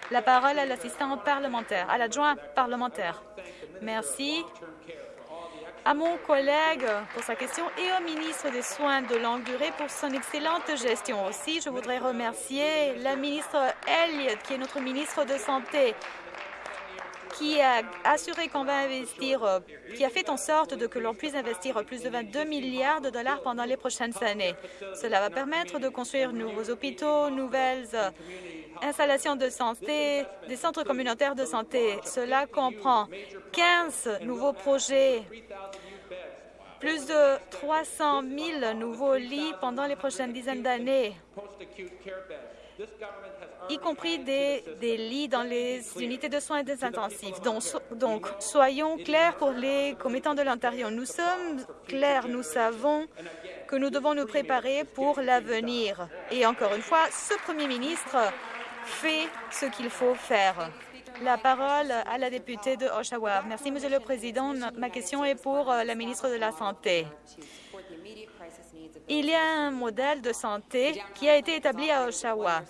S2: La parole à l'assistant parlementaire, à l'adjoint parlementaire. Merci à mon collègue pour sa question et au ministre des Soins de longue durée pour son excellente gestion. Aussi, je voudrais remercier la ministre Elliott, qui est notre ministre de Santé, qui a assuré qu'on va investir, qui a fait en sorte de que l'on puisse investir plus de 22 milliards de dollars pendant les prochaines années. Cela va permettre de construire nouveaux hôpitaux, nouvelles installations de santé, des centres communautaires de santé. Cela comprend 15 nouveaux projets, plus de 300 000 nouveaux lits pendant les prochaines dizaines d'années. y compris des, lits dans les unités de soins intensifs. Donc, donc, soyons clairs pour les commettants de l'Ontario. Nous sommes clairs, nous savons que nous devons nous préparer pour l'avenir. Et encore une fois, ce premier ministre fait ce qu'il faut faire. La parole à la députée de Oshawa. Merci, Monsieur le Président. Ma question est pour euh, la ministre de la Santé. Il y a un modèle de santé qui a été établi à Oshawa.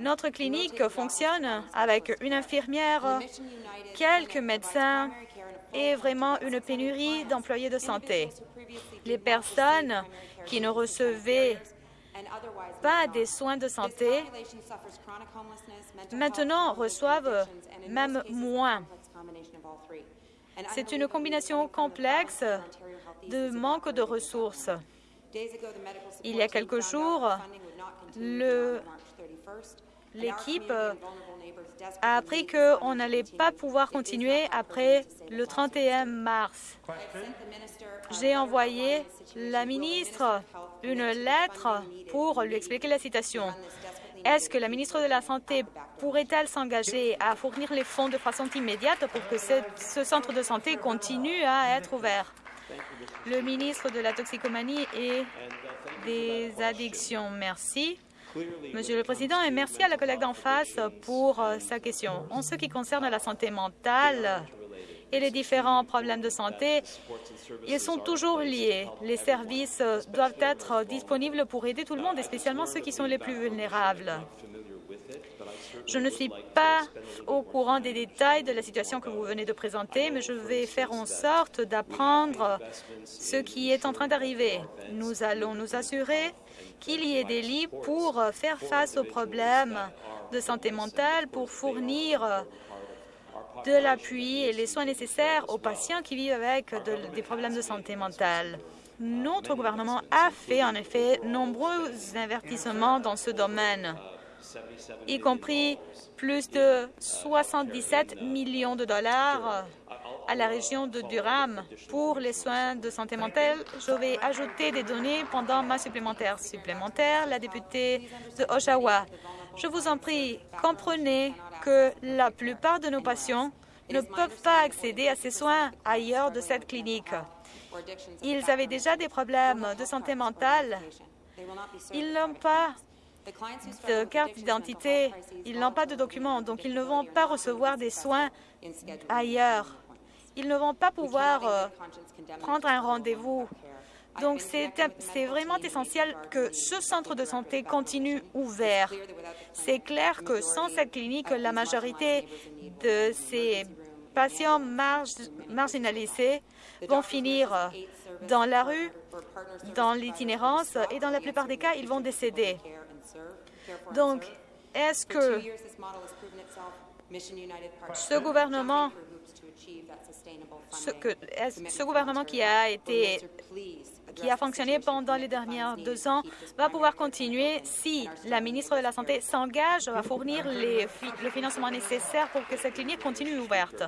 S2: Notre clinique fonctionne avec une infirmière, quelques médecins et vraiment une pénurie d'employés de santé. Les personnes qui ne recevaient pas des soins de santé maintenant reçoivent même moins. C'est une combinaison complexe de manque de ressources. Il y a quelques jours, l'équipe a appris qu'on n'allait pas pouvoir continuer après le 31 mars. J'ai envoyé la ministre une lettre pour lui expliquer la situation. Est-ce que la ministre de la Santé pourrait-elle s'engager à fournir les fonds de façon immédiate pour que ce centre de santé continue à être ouvert? Le ministre de la Toxicomanie et des Addictions, merci. Monsieur le Président, et merci à la collègue d'en face pour euh, sa question. En ce qui concerne la santé mentale et les différents problèmes de santé, ils sont toujours liés. Les services doivent être disponibles pour aider tout le monde, et spécialement ceux qui sont les plus vulnérables. Je ne suis pas au courant des détails de la situation que vous venez de présenter, mais je vais faire en sorte d'apprendre ce qui est en train d'arriver. Nous allons nous assurer qu'il y ait des lits pour faire face aux problèmes de santé mentale, pour fournir de l'appui et les soins nécessaires aux patients qui vivent avec des problèmes de santé mentale. Notre gouvernement a fait en effet nombreux investissements dans ce domaine y compris plus de 77 millions de dollars à la région de Durham pour les soins de santé mentale. Je vais ajouter des données pendant ma supplémentaire. Supplémentaire, la députée de Oshawa. Je vous en prie, comprenez que la plupart de nos patients ne peuvent pas accéder à ces soins ailleurs de cette clinique. Ils avaient déjà des problèmes de santé mentale. Ils n'ont pas de carte d'identité, ils n'ont pas de documents, donc ils ne vont pas recevoir des soins ailleurs. Ils ne vont pas pouvoir euh, prendre un rendez-vous. Donc, c'est vraiment essentiel que ce centre de santé continue ouvert. C'est clair que sans cette clinique, la majorité de ces patients marginalisés vont finir dans la rue, dans l'itinérance, et dans la plupart des cas, ils vont décéder. Donc, est-ce que ce gouvernement, ce, que, ce gouvernement qui a été qui a fonctionné pendant les dernières deux ans va pouvoir continuer si la ministre de la Santé s'engage à fournir les, le financement nécessaire pour que cette clinique continue ouverte.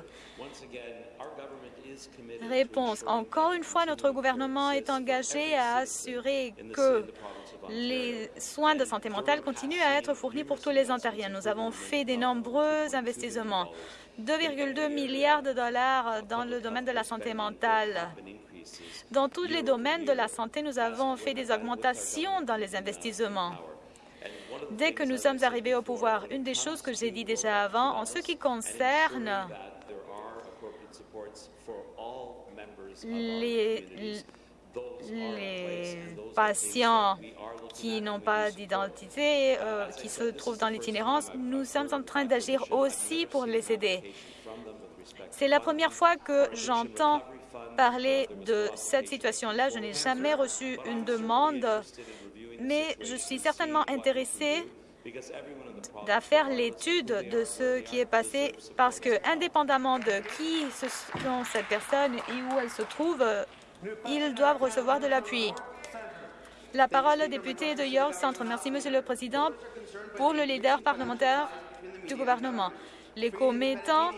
S2: Réponse. Encore une fois, notre gouvernement est engagé à assurer que les soins de santé mentale continuent à être fournis pour tous les Ontariens. Nous avons fait de nombreux investissements, 2,2 milliards de dollars dans le domaine de la santé mentale. Dans tous les domaines de la santé, nous avons fait des augmentations dans les investissements. Dès que nous sommes arrivés au pouvoir, une des choses que j'ai dit déjà avant, en ce qui concerne les, patients qui n'ont pas d'identité, euh, qui se trouvent dans l'itinérance, nous sommes en train d'agir aussi pour les aider. C'est la première fois que j'entends parler de cette situation-là. Je n'ai jamais reçu une demande, mais je suis certainement intéressée à faire l'étude de ce qui est passé parce que, indépendamment de qui sont cette personne et où elle se trouve, ils doivent recevoir de l'appui. La parole au député de York Centre. Merci, Monsieur le Président. Pour le leader parlementaire du gouvernement, les commettants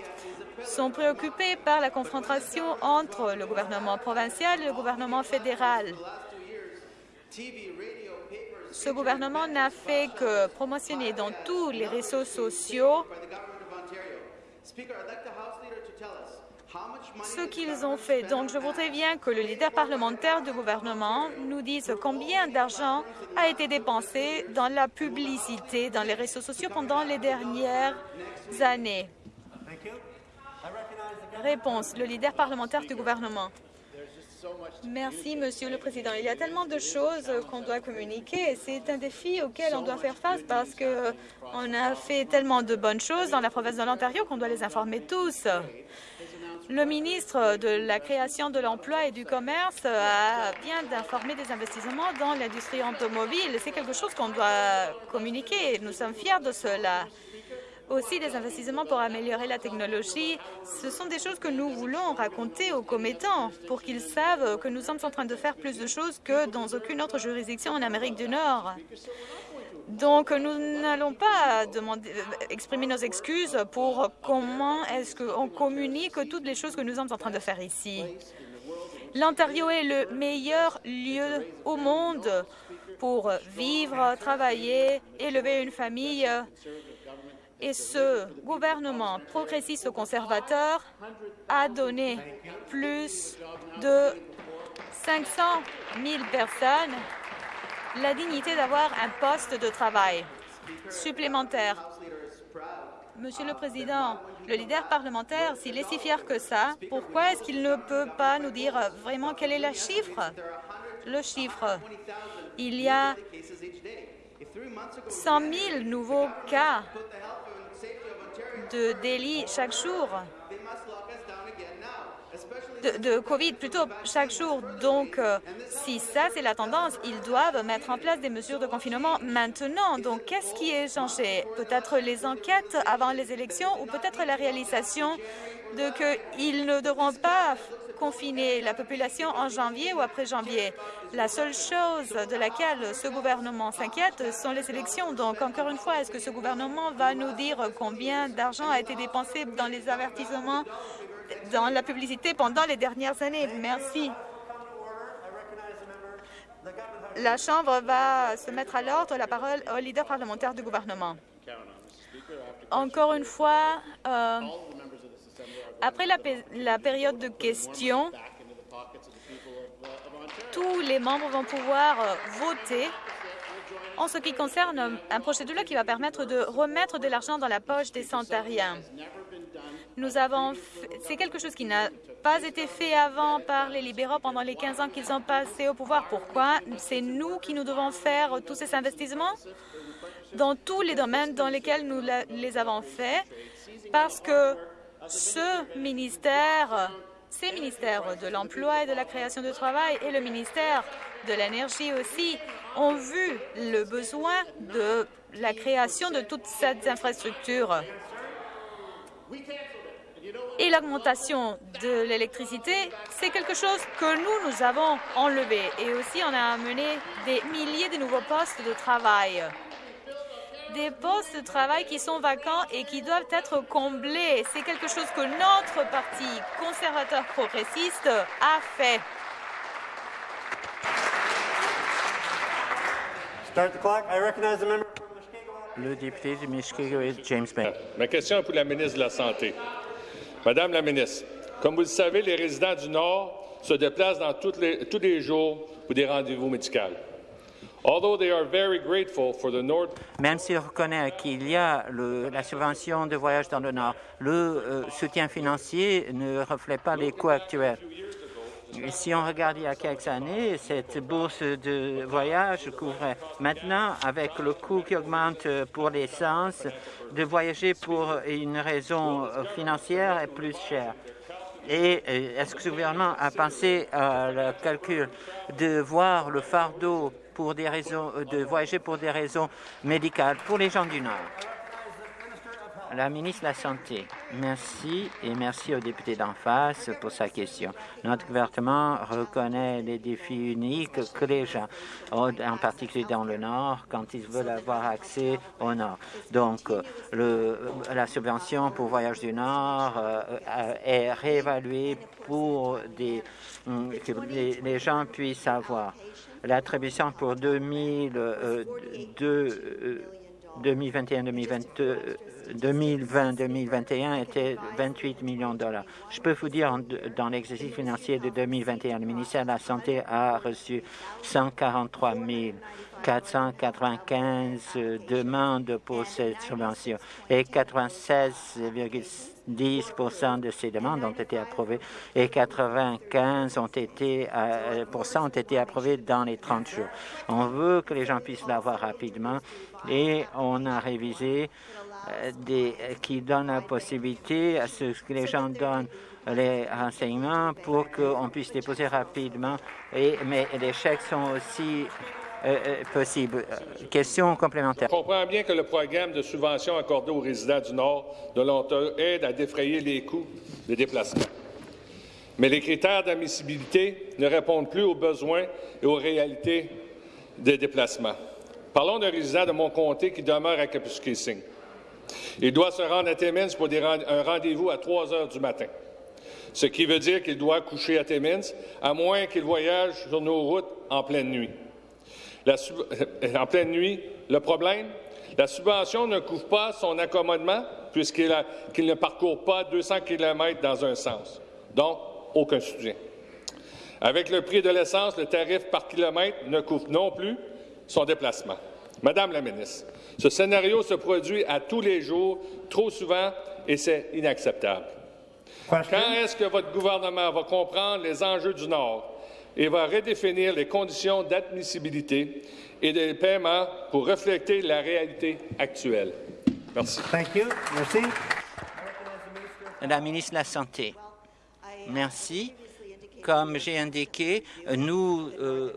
S2: sont préoccupés par la confrontation entre le gouvernement provincial et le gouvernement fédéral. Ce gouvernement n'a fait que promotionner dans tous les réseaux sociaux ce qu'ils ont fait. Donc, je voudrais bien que le leader parlementaire du gouvernement nous dise combien d'argent a été dépensé dans la publicité, dans les réseaux sociaux pendant les dernières années. Réponse, le leader parlementaire du gouvernement. Merci, Monsieur le Président. Il y a tellement de choses qu'on doit communiquer. C'est un défi auquel on doit faire face parce qu'on a fait tellement de bonnes choses dans la province de l'Ontario qu'on doit les informer tous. Le ministre de la Création de l'Emploi et du Commerce a bien d'informer des investissements dans l'industrie automobile. C'est quelque chose qu'on doit communiquer. Nous sommes fiers de cela aussi des investissements pour améliorer la technologie. Ce sont des choses que nous voulons raconter aux commettants pour qu'ils savent que nous sommes en train de faire plus de choses que dans aucune autre juridiction en Amérique du Nord. Donc, nous n'allons pas demander, exprimer nos excuses pour comment est-ce qu'on communique toutes les choses que nous sommes en train de faire ici. L'Ontario est le meilleur lieu au monde pour vivre, travailler, élever une famille et ce gouvernement progressiste conservateur a donné plus de 500 000 personnes la dignité d'avoir un poste de travail supplémentaire. Monsieur le Président, le leader parlementaire, s'il est si fier que ça, pourquoi est-ce qu'il ne peut pas nous dire vraiment quel est le chiffre? Le chiffre. Il y a 100 000 nouveaux cas de délits chaque jour, de, COVID plutôt chaque jour. Donc, euh, si ça, c'est la tendance, ils doivent mettre en place des mesures de confinement maintenant. Donc, qu'est-ce qui est changé? Peut-être les enquêtes avant les élections ou peut-être la réalisation de qu'ils ne devront pas confiner la population en janvier ou après janvier. La seule chose de laquelle ce gouvernement s'inquiète sont les élections. Donc, encore une fois, est-ce que ce gouvernement va nous dire combien d'argent a été dépensé dans les avertissements, dans la publicité pendant les dernières années? Merci. La Chambre va se mettre à l'ordre. La parole au leader parlementaire du gouvernement. Encore une fois, euh, après la, période de questions, tous les membres vont pouvoir euh, voter en ce qui concerne un projet de loi qui va permettre de remettre de l'argent dans la poche des Ontariens. Nous avons, c'est quelque chose qui n'a pas été fait avant par les libéraux pendant les 15 ans qu'ils ont passé au pouvoir. Pourquoi? C'est nous qui nous devons faire tous ces investissements dans tous les domaines dans lesquels nous les avons faits, parce que ce ministère, ces ministères de l'Emploi et de la création de travail et le ministère de l'Énergie aussi ont vu le besoin de la création de toutes ces infrastructures. Et l'augmentation de l'électricité, c'est quelque chose que nous, nous avons enlevé. Et aussi, on a amené des milliers de nouveaux postes de travail des postes de travail qui sont vacants et qui doivent être comblés. C'est quelque chose que notre parti conservateur progressiste a fait.
S3: Le député de James Bay.
S4: Ma question est pour la ministre de la Santé. Madame la ministre, comme vous le savez, les résidents du Nord se déplacent dans les, tous les jours pour des rendez-vous médicaux.
S3: Même s'il reconnaît qu'il y a la subvention de voyage dans le Nord, le euh, soutien financier ne reflète pas les coûts actuels. Si on regarde il y a quelques années, cette bourse de voyage couvrait. Maintenant, avec le coût qui augmente pour l'essence, de voyager pour une raison financière est plus cher. Et euh, est-ce que ce gouvernement a pensé à le calcul de voir le fardeau pour des raisons, euh, de voyager pour des raisons médicales pour les gens du Nord. La ministre de la Santé, merci et merci au député d'en face pour sa question. Notre gouvernement reconnaît les défis uniques que les gens en particulier dans le Nord, quand ils veulent avoir accès au Nord. Donc, le, la subvention pour voyage du Nord euh, est réévaluée pour des, que les gens puissent avoir l'attribution pour 2020-2021 était 28 millions de dollars. Je peux vous dire, dans l'exercice financier de 2021, le ministère de la Santé a reçu 143 495 demandes pour cette subvention et 96,10% de ces demandes ont été approuvées et 95 ont été, euh, ont été approuvées dans les 30 jours. On veut que les gens puissent l'avoir rapidement et on a révisé euh, des, qui donne la possibilité à ce que les gens donnent les renseignements pour qu'on puisse déposer rapidement. Et, mais les chèques sont aussi euh, euh, possible. Question complémentaire.
S4: Je comprends bien que le programme de subvention accordé aux résidents du Nord de l'Ontario aide à défrayer les coûts des déplacements. Mais les critères d'admissibilité ne répondent plus aux besoins et aux réalités des déplacements. Parlons d'un résident de mon comté qui demeure à Kapuskasing. Il doit se rendre à Timmins pour un rendez-vous à 3 heures du matin, ce qui veut dire qu'il doit coucher à Timmins, à moins qu'il voyage sur nos routes en pleine nuit. En pleine nuit, le problème, la subvention ne couvre pas son accommodement puisqu'il ne parcourt pas 200 km dans un sens. Donc, aucun soutien. Avec le prix de l'essence, le tarif par kilomètre ne couvre non plus son déplacement. Madame la ministre, ce scénario se produit à tous les jours, trop souvent, et c'est inacceptable. Quand est-ce que votre gouvernement va comprendre les enjeux du Nord? Et va redéfinir les conditions d'admissibilité et de paiement pour refléter la réalité actuelle? Merci.
S3: Merci. La ministre de la Santé. Merci. Comme j'ai indiqué, nous euh,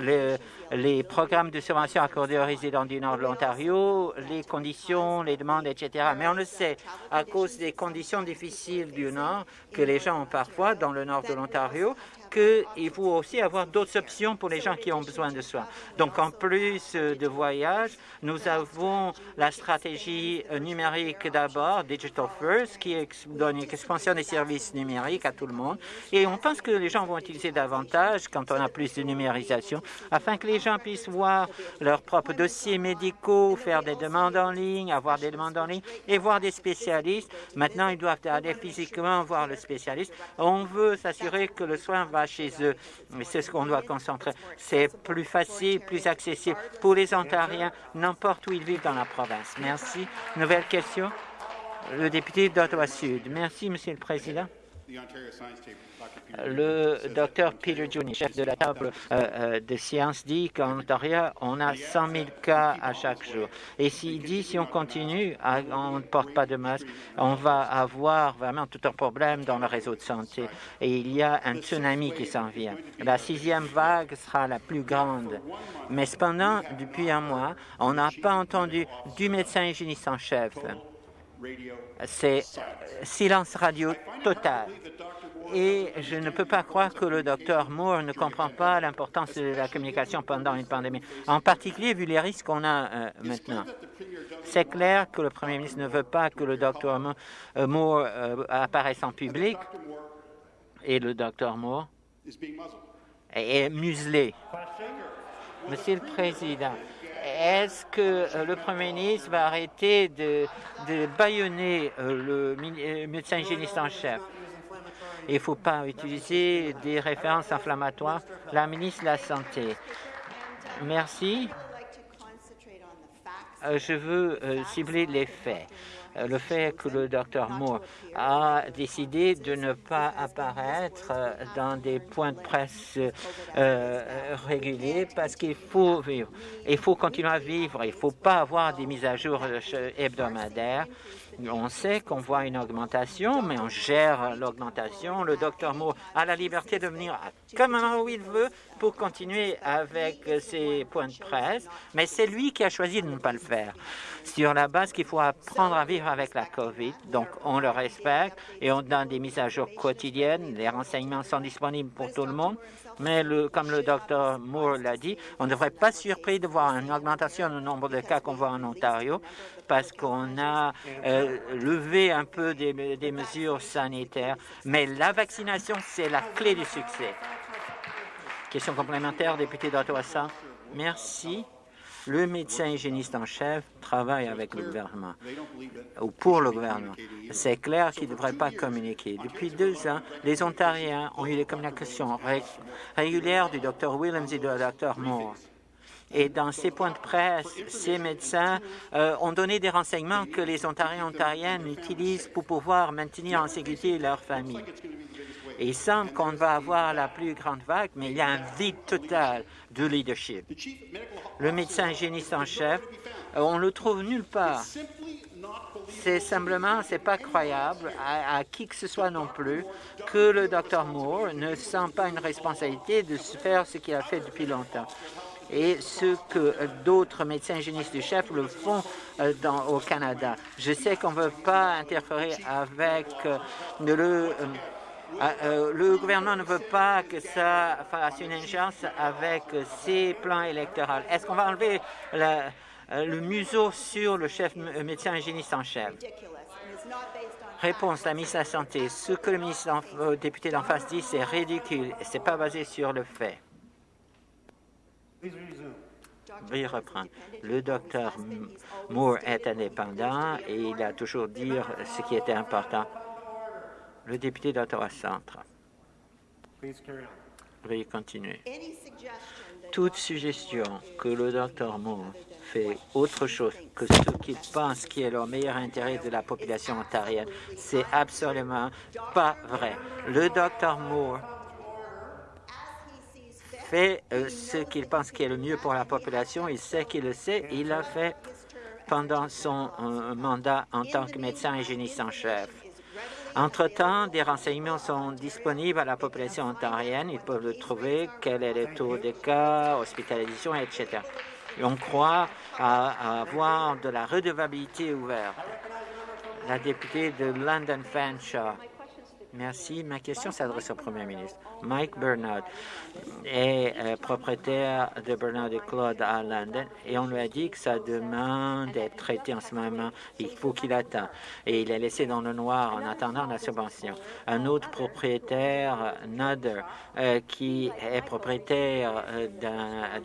S3: les, les, programmes de subvention accordés aux résidents du nord de l'Ontario, les conditions, les demandes, etc. Mais on le sait, à cause des conditions difficiles du nord que les gens ont parfois dans le nord de l'Ontario, qu'il faut aussi avoir d'autres options pour les gens qui ont besoin de soins. Donc, en plus de voyages, nous avons la stratégie numérique d'abord, Digital First, qui donne une expansion des services numériques à tout le monde. Et on pense que les gens vont utiliser davantage quand on a plus de numérisation, afin que les gens puissent voir leurs propres dossiers médicaux, faire des demandes en ligne, avoir des demandes en ligne et voir des spécialistes. Maintenant, ils doivent aller physiquement voir le spécialiste. On veut s'assurer que le soin va chez eux. Mais c'est ce qu'on doit concentrer. C'est plus facile, plus accessible pour les Ontariens, n'importe où ils vivent dans la province. Merci. Nouvelle question? Le député d'Ottawa-Sud. Merci, Monsieur le Président le docteur Peter Juni, chef de la table euh, euh, de sciences, dit qu'en Ontario, on a 100 000 cas à chaque jour. Et s'il dit si on continue, on ne porte pas de masque, on va avoir vraiment tout un problème dans le réseau de santé. Et il y a un tsunami qui s'en vient. La sixième vague sera la plus grande. Mais cependant, depuis un mois, on n'a pas entendu du médecin hygiéniste en chef. C'est silence radio total et je ne peux pas croire que le docteur Moore ne comprend pas l'importance de la communication pendant une pandémie, en particulier vu les risques qu'on a euh, maintenant. C'est clair que le Premier ministre ne veut pas que le docteur Moore euh, apparaisse en public et le docteur Moore est muselé. Monsieur le Président, est-ce que euh, le Premier ministre va arrêter de, de bâillonner le médecin hygiéniste en chef? Il ne faut pas utiliser des références inflammatoires. La ministre de la Santé. Merci. Euh, je veux euh, cibler les faits. Euh, le fait que le docteur Moore a décidé de ne pas apparaître dans des points de presse réguliers parce qu'il faut. Il faut continuer à vivre. Il ne faut pas avoir des mises à jour hebdomadaires. On sait qu'on voit une augmentation, mais on gère l'augmentation. Le docteur Moore a la liberté de venir comme il veut pour continuer avec ses points de presse, mais c'est lui qui a choisi de ne pas le faire. Sur la base qu'il faut apprendre à vivre avec la COVID, donc on le respecte et on donne des mises à jour quotidiennes. Les renseignements sont disponibles pour tout le monde. Mais le, comme le docteur Moore l'a dit, on ne devrait pas surpris de voir une augmentation du nombre de cas qu'on voit en Ontario parce qu'on a euh, levé un peu des, des mesures sanitaires. Mais la vaccination, c'est la clé du succès. Question complémentaire, député d'Ottawa Merci. Le médecin hygiéniste en chef travaille avec le gouvernement ou pour le gouvernement. C'est clair qu'il ne devrait pas communiquer. Depuis deux ans, les Ontariens ont eu des communications régulières du Dr Williams et du Dr Moore. Et dans ces points de presse, ces médecins euh, ont donné des renseignements que les Ontariens et Ontariennes utilisent pour pouvoir maintenir en sécurité leur famille. Il semble qu'on va avoir la plus grande vague, mais il y a un vide total de leadership. Le médecin hygiéniste en chef, euh, on le trouve nulle part. C'est simplement, c'est pas croyable à, qui que ce soit non plus que le Dr Moore ne sent pas une responsabilité de faire ce qu'il a fait depuis longtemps et ce que d'autres médecins hygiénistes du chef le font euh, au Canada. Je sais qu'on ne veut pas interférer avec euh, le euh, le gouvernement ne veut pas que ça fasse une ingérence avec ses plans électoraux. Est-ce qu'on va enlever euh, le museau sur le chef euh, médecin hygiéniste en chef? Réponse, la ministre de la Santé. Ce que le ministre député d'en face dit, c'est ridicule ce n'est pas basé sur le fait. Veuillez reprendre. Le docteur Moore est indépendant et il a toujours dit ce qui était important. Le député d'Ottawa Centre. Veuillez continuer. Toute suggestion que le Dr Moore fait autre chose que ce qu'il pense qui est le meilleur intérêt de la population ontarienne, c'est absolument pas vrai. Le Dr Moore fait euh, ce qu'il pense qui est le mieux pour la population. Il sait qu'il le sait. Il l'a fait pendant son euh, mandat en tant que médecin hygiéniste en chef. Entre-temps, des renseignements sont disponibles à la population ontarienne. Ils peuvent le trouver, quel est le taux de cas, hospitalisation, etc. on croit avoir de la redevabilité ouverte. La députée de London Fanshawe Merci. Ma question s'adresse au Premier ministre. Mike Bernard est euh, propriétaire de Bernard et Claude à London et on lui a dit que sa demande est traitée en ce moment. Il faut qu'il attende. Et il est laissé dans le noir en attendant la subvention. Un autre propriétaire, Nudder, euh, qui est propriétaire euh,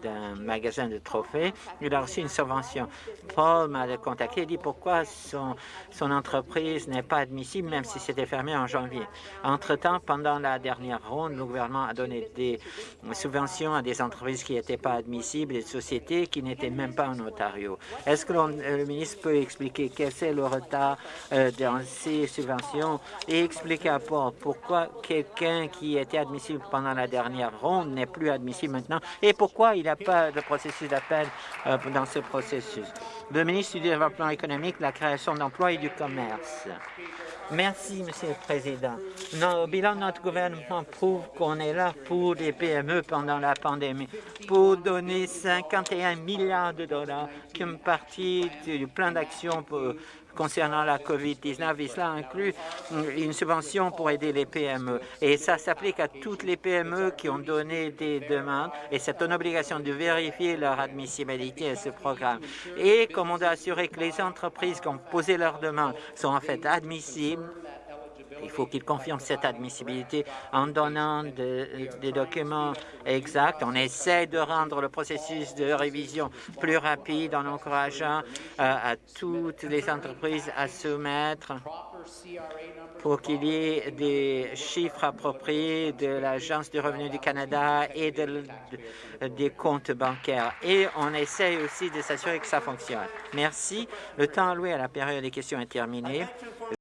S3: d'un magasin de trophées, il a reçu une subvention. Paul m'a contacté et dit pourquoi son entreprise n'est pas admissible même si c'était fermé en janvier? Entre-temps, pendant la dernière ronde, le gouvernement a donné des subventions à des entreprises qui n'étaient pas admissibles, des sociétés qui n'étaient même pas en Ontario. Est-ce que euh, le ministre peut expliquer quel est le retard euh, dans ces subventions et expliquer à Paul pourquoi quelqu'un qui était admissible pendant la dernière ronde n'est plus admissible maintenant et pourquoi il n'y a pas de processus d'appel euh, dans ce processus? Le ministre du Développement économique, la création d'emplois et du commerce. Merci, Monsieur le Président. le bilan de notre gouvernement prouve qu'on est là pour les PME pendant la pandémie, pour donner 51 milliards de dollars comme partie du plan d'action concernant la COVID-19 et cela inclut une subvention pour aider les PME. Et ça s'applique à toutes les PME qui ont donné des demandes et c'est une obligation de vérifier leur admissibilité à ce programme. Et comme on doit assurer que les entreprises qui ont posé leurs demandes sont en fait admissibles, il faut qu'ils confirment cette admissibilité en donnant des documents exacts. On essaie de rendre le processus de révision plus rapide en encourageant euh, à toutes les entreprises à soumettre pour qu'il y ait des chiffres appropriés de l'Agence du revenu du Canada et des comptes bancaires. Et on essaie aussi de s'assurer que ça fonctionne. Merci. Le temps alloué à la période des questions est terminé.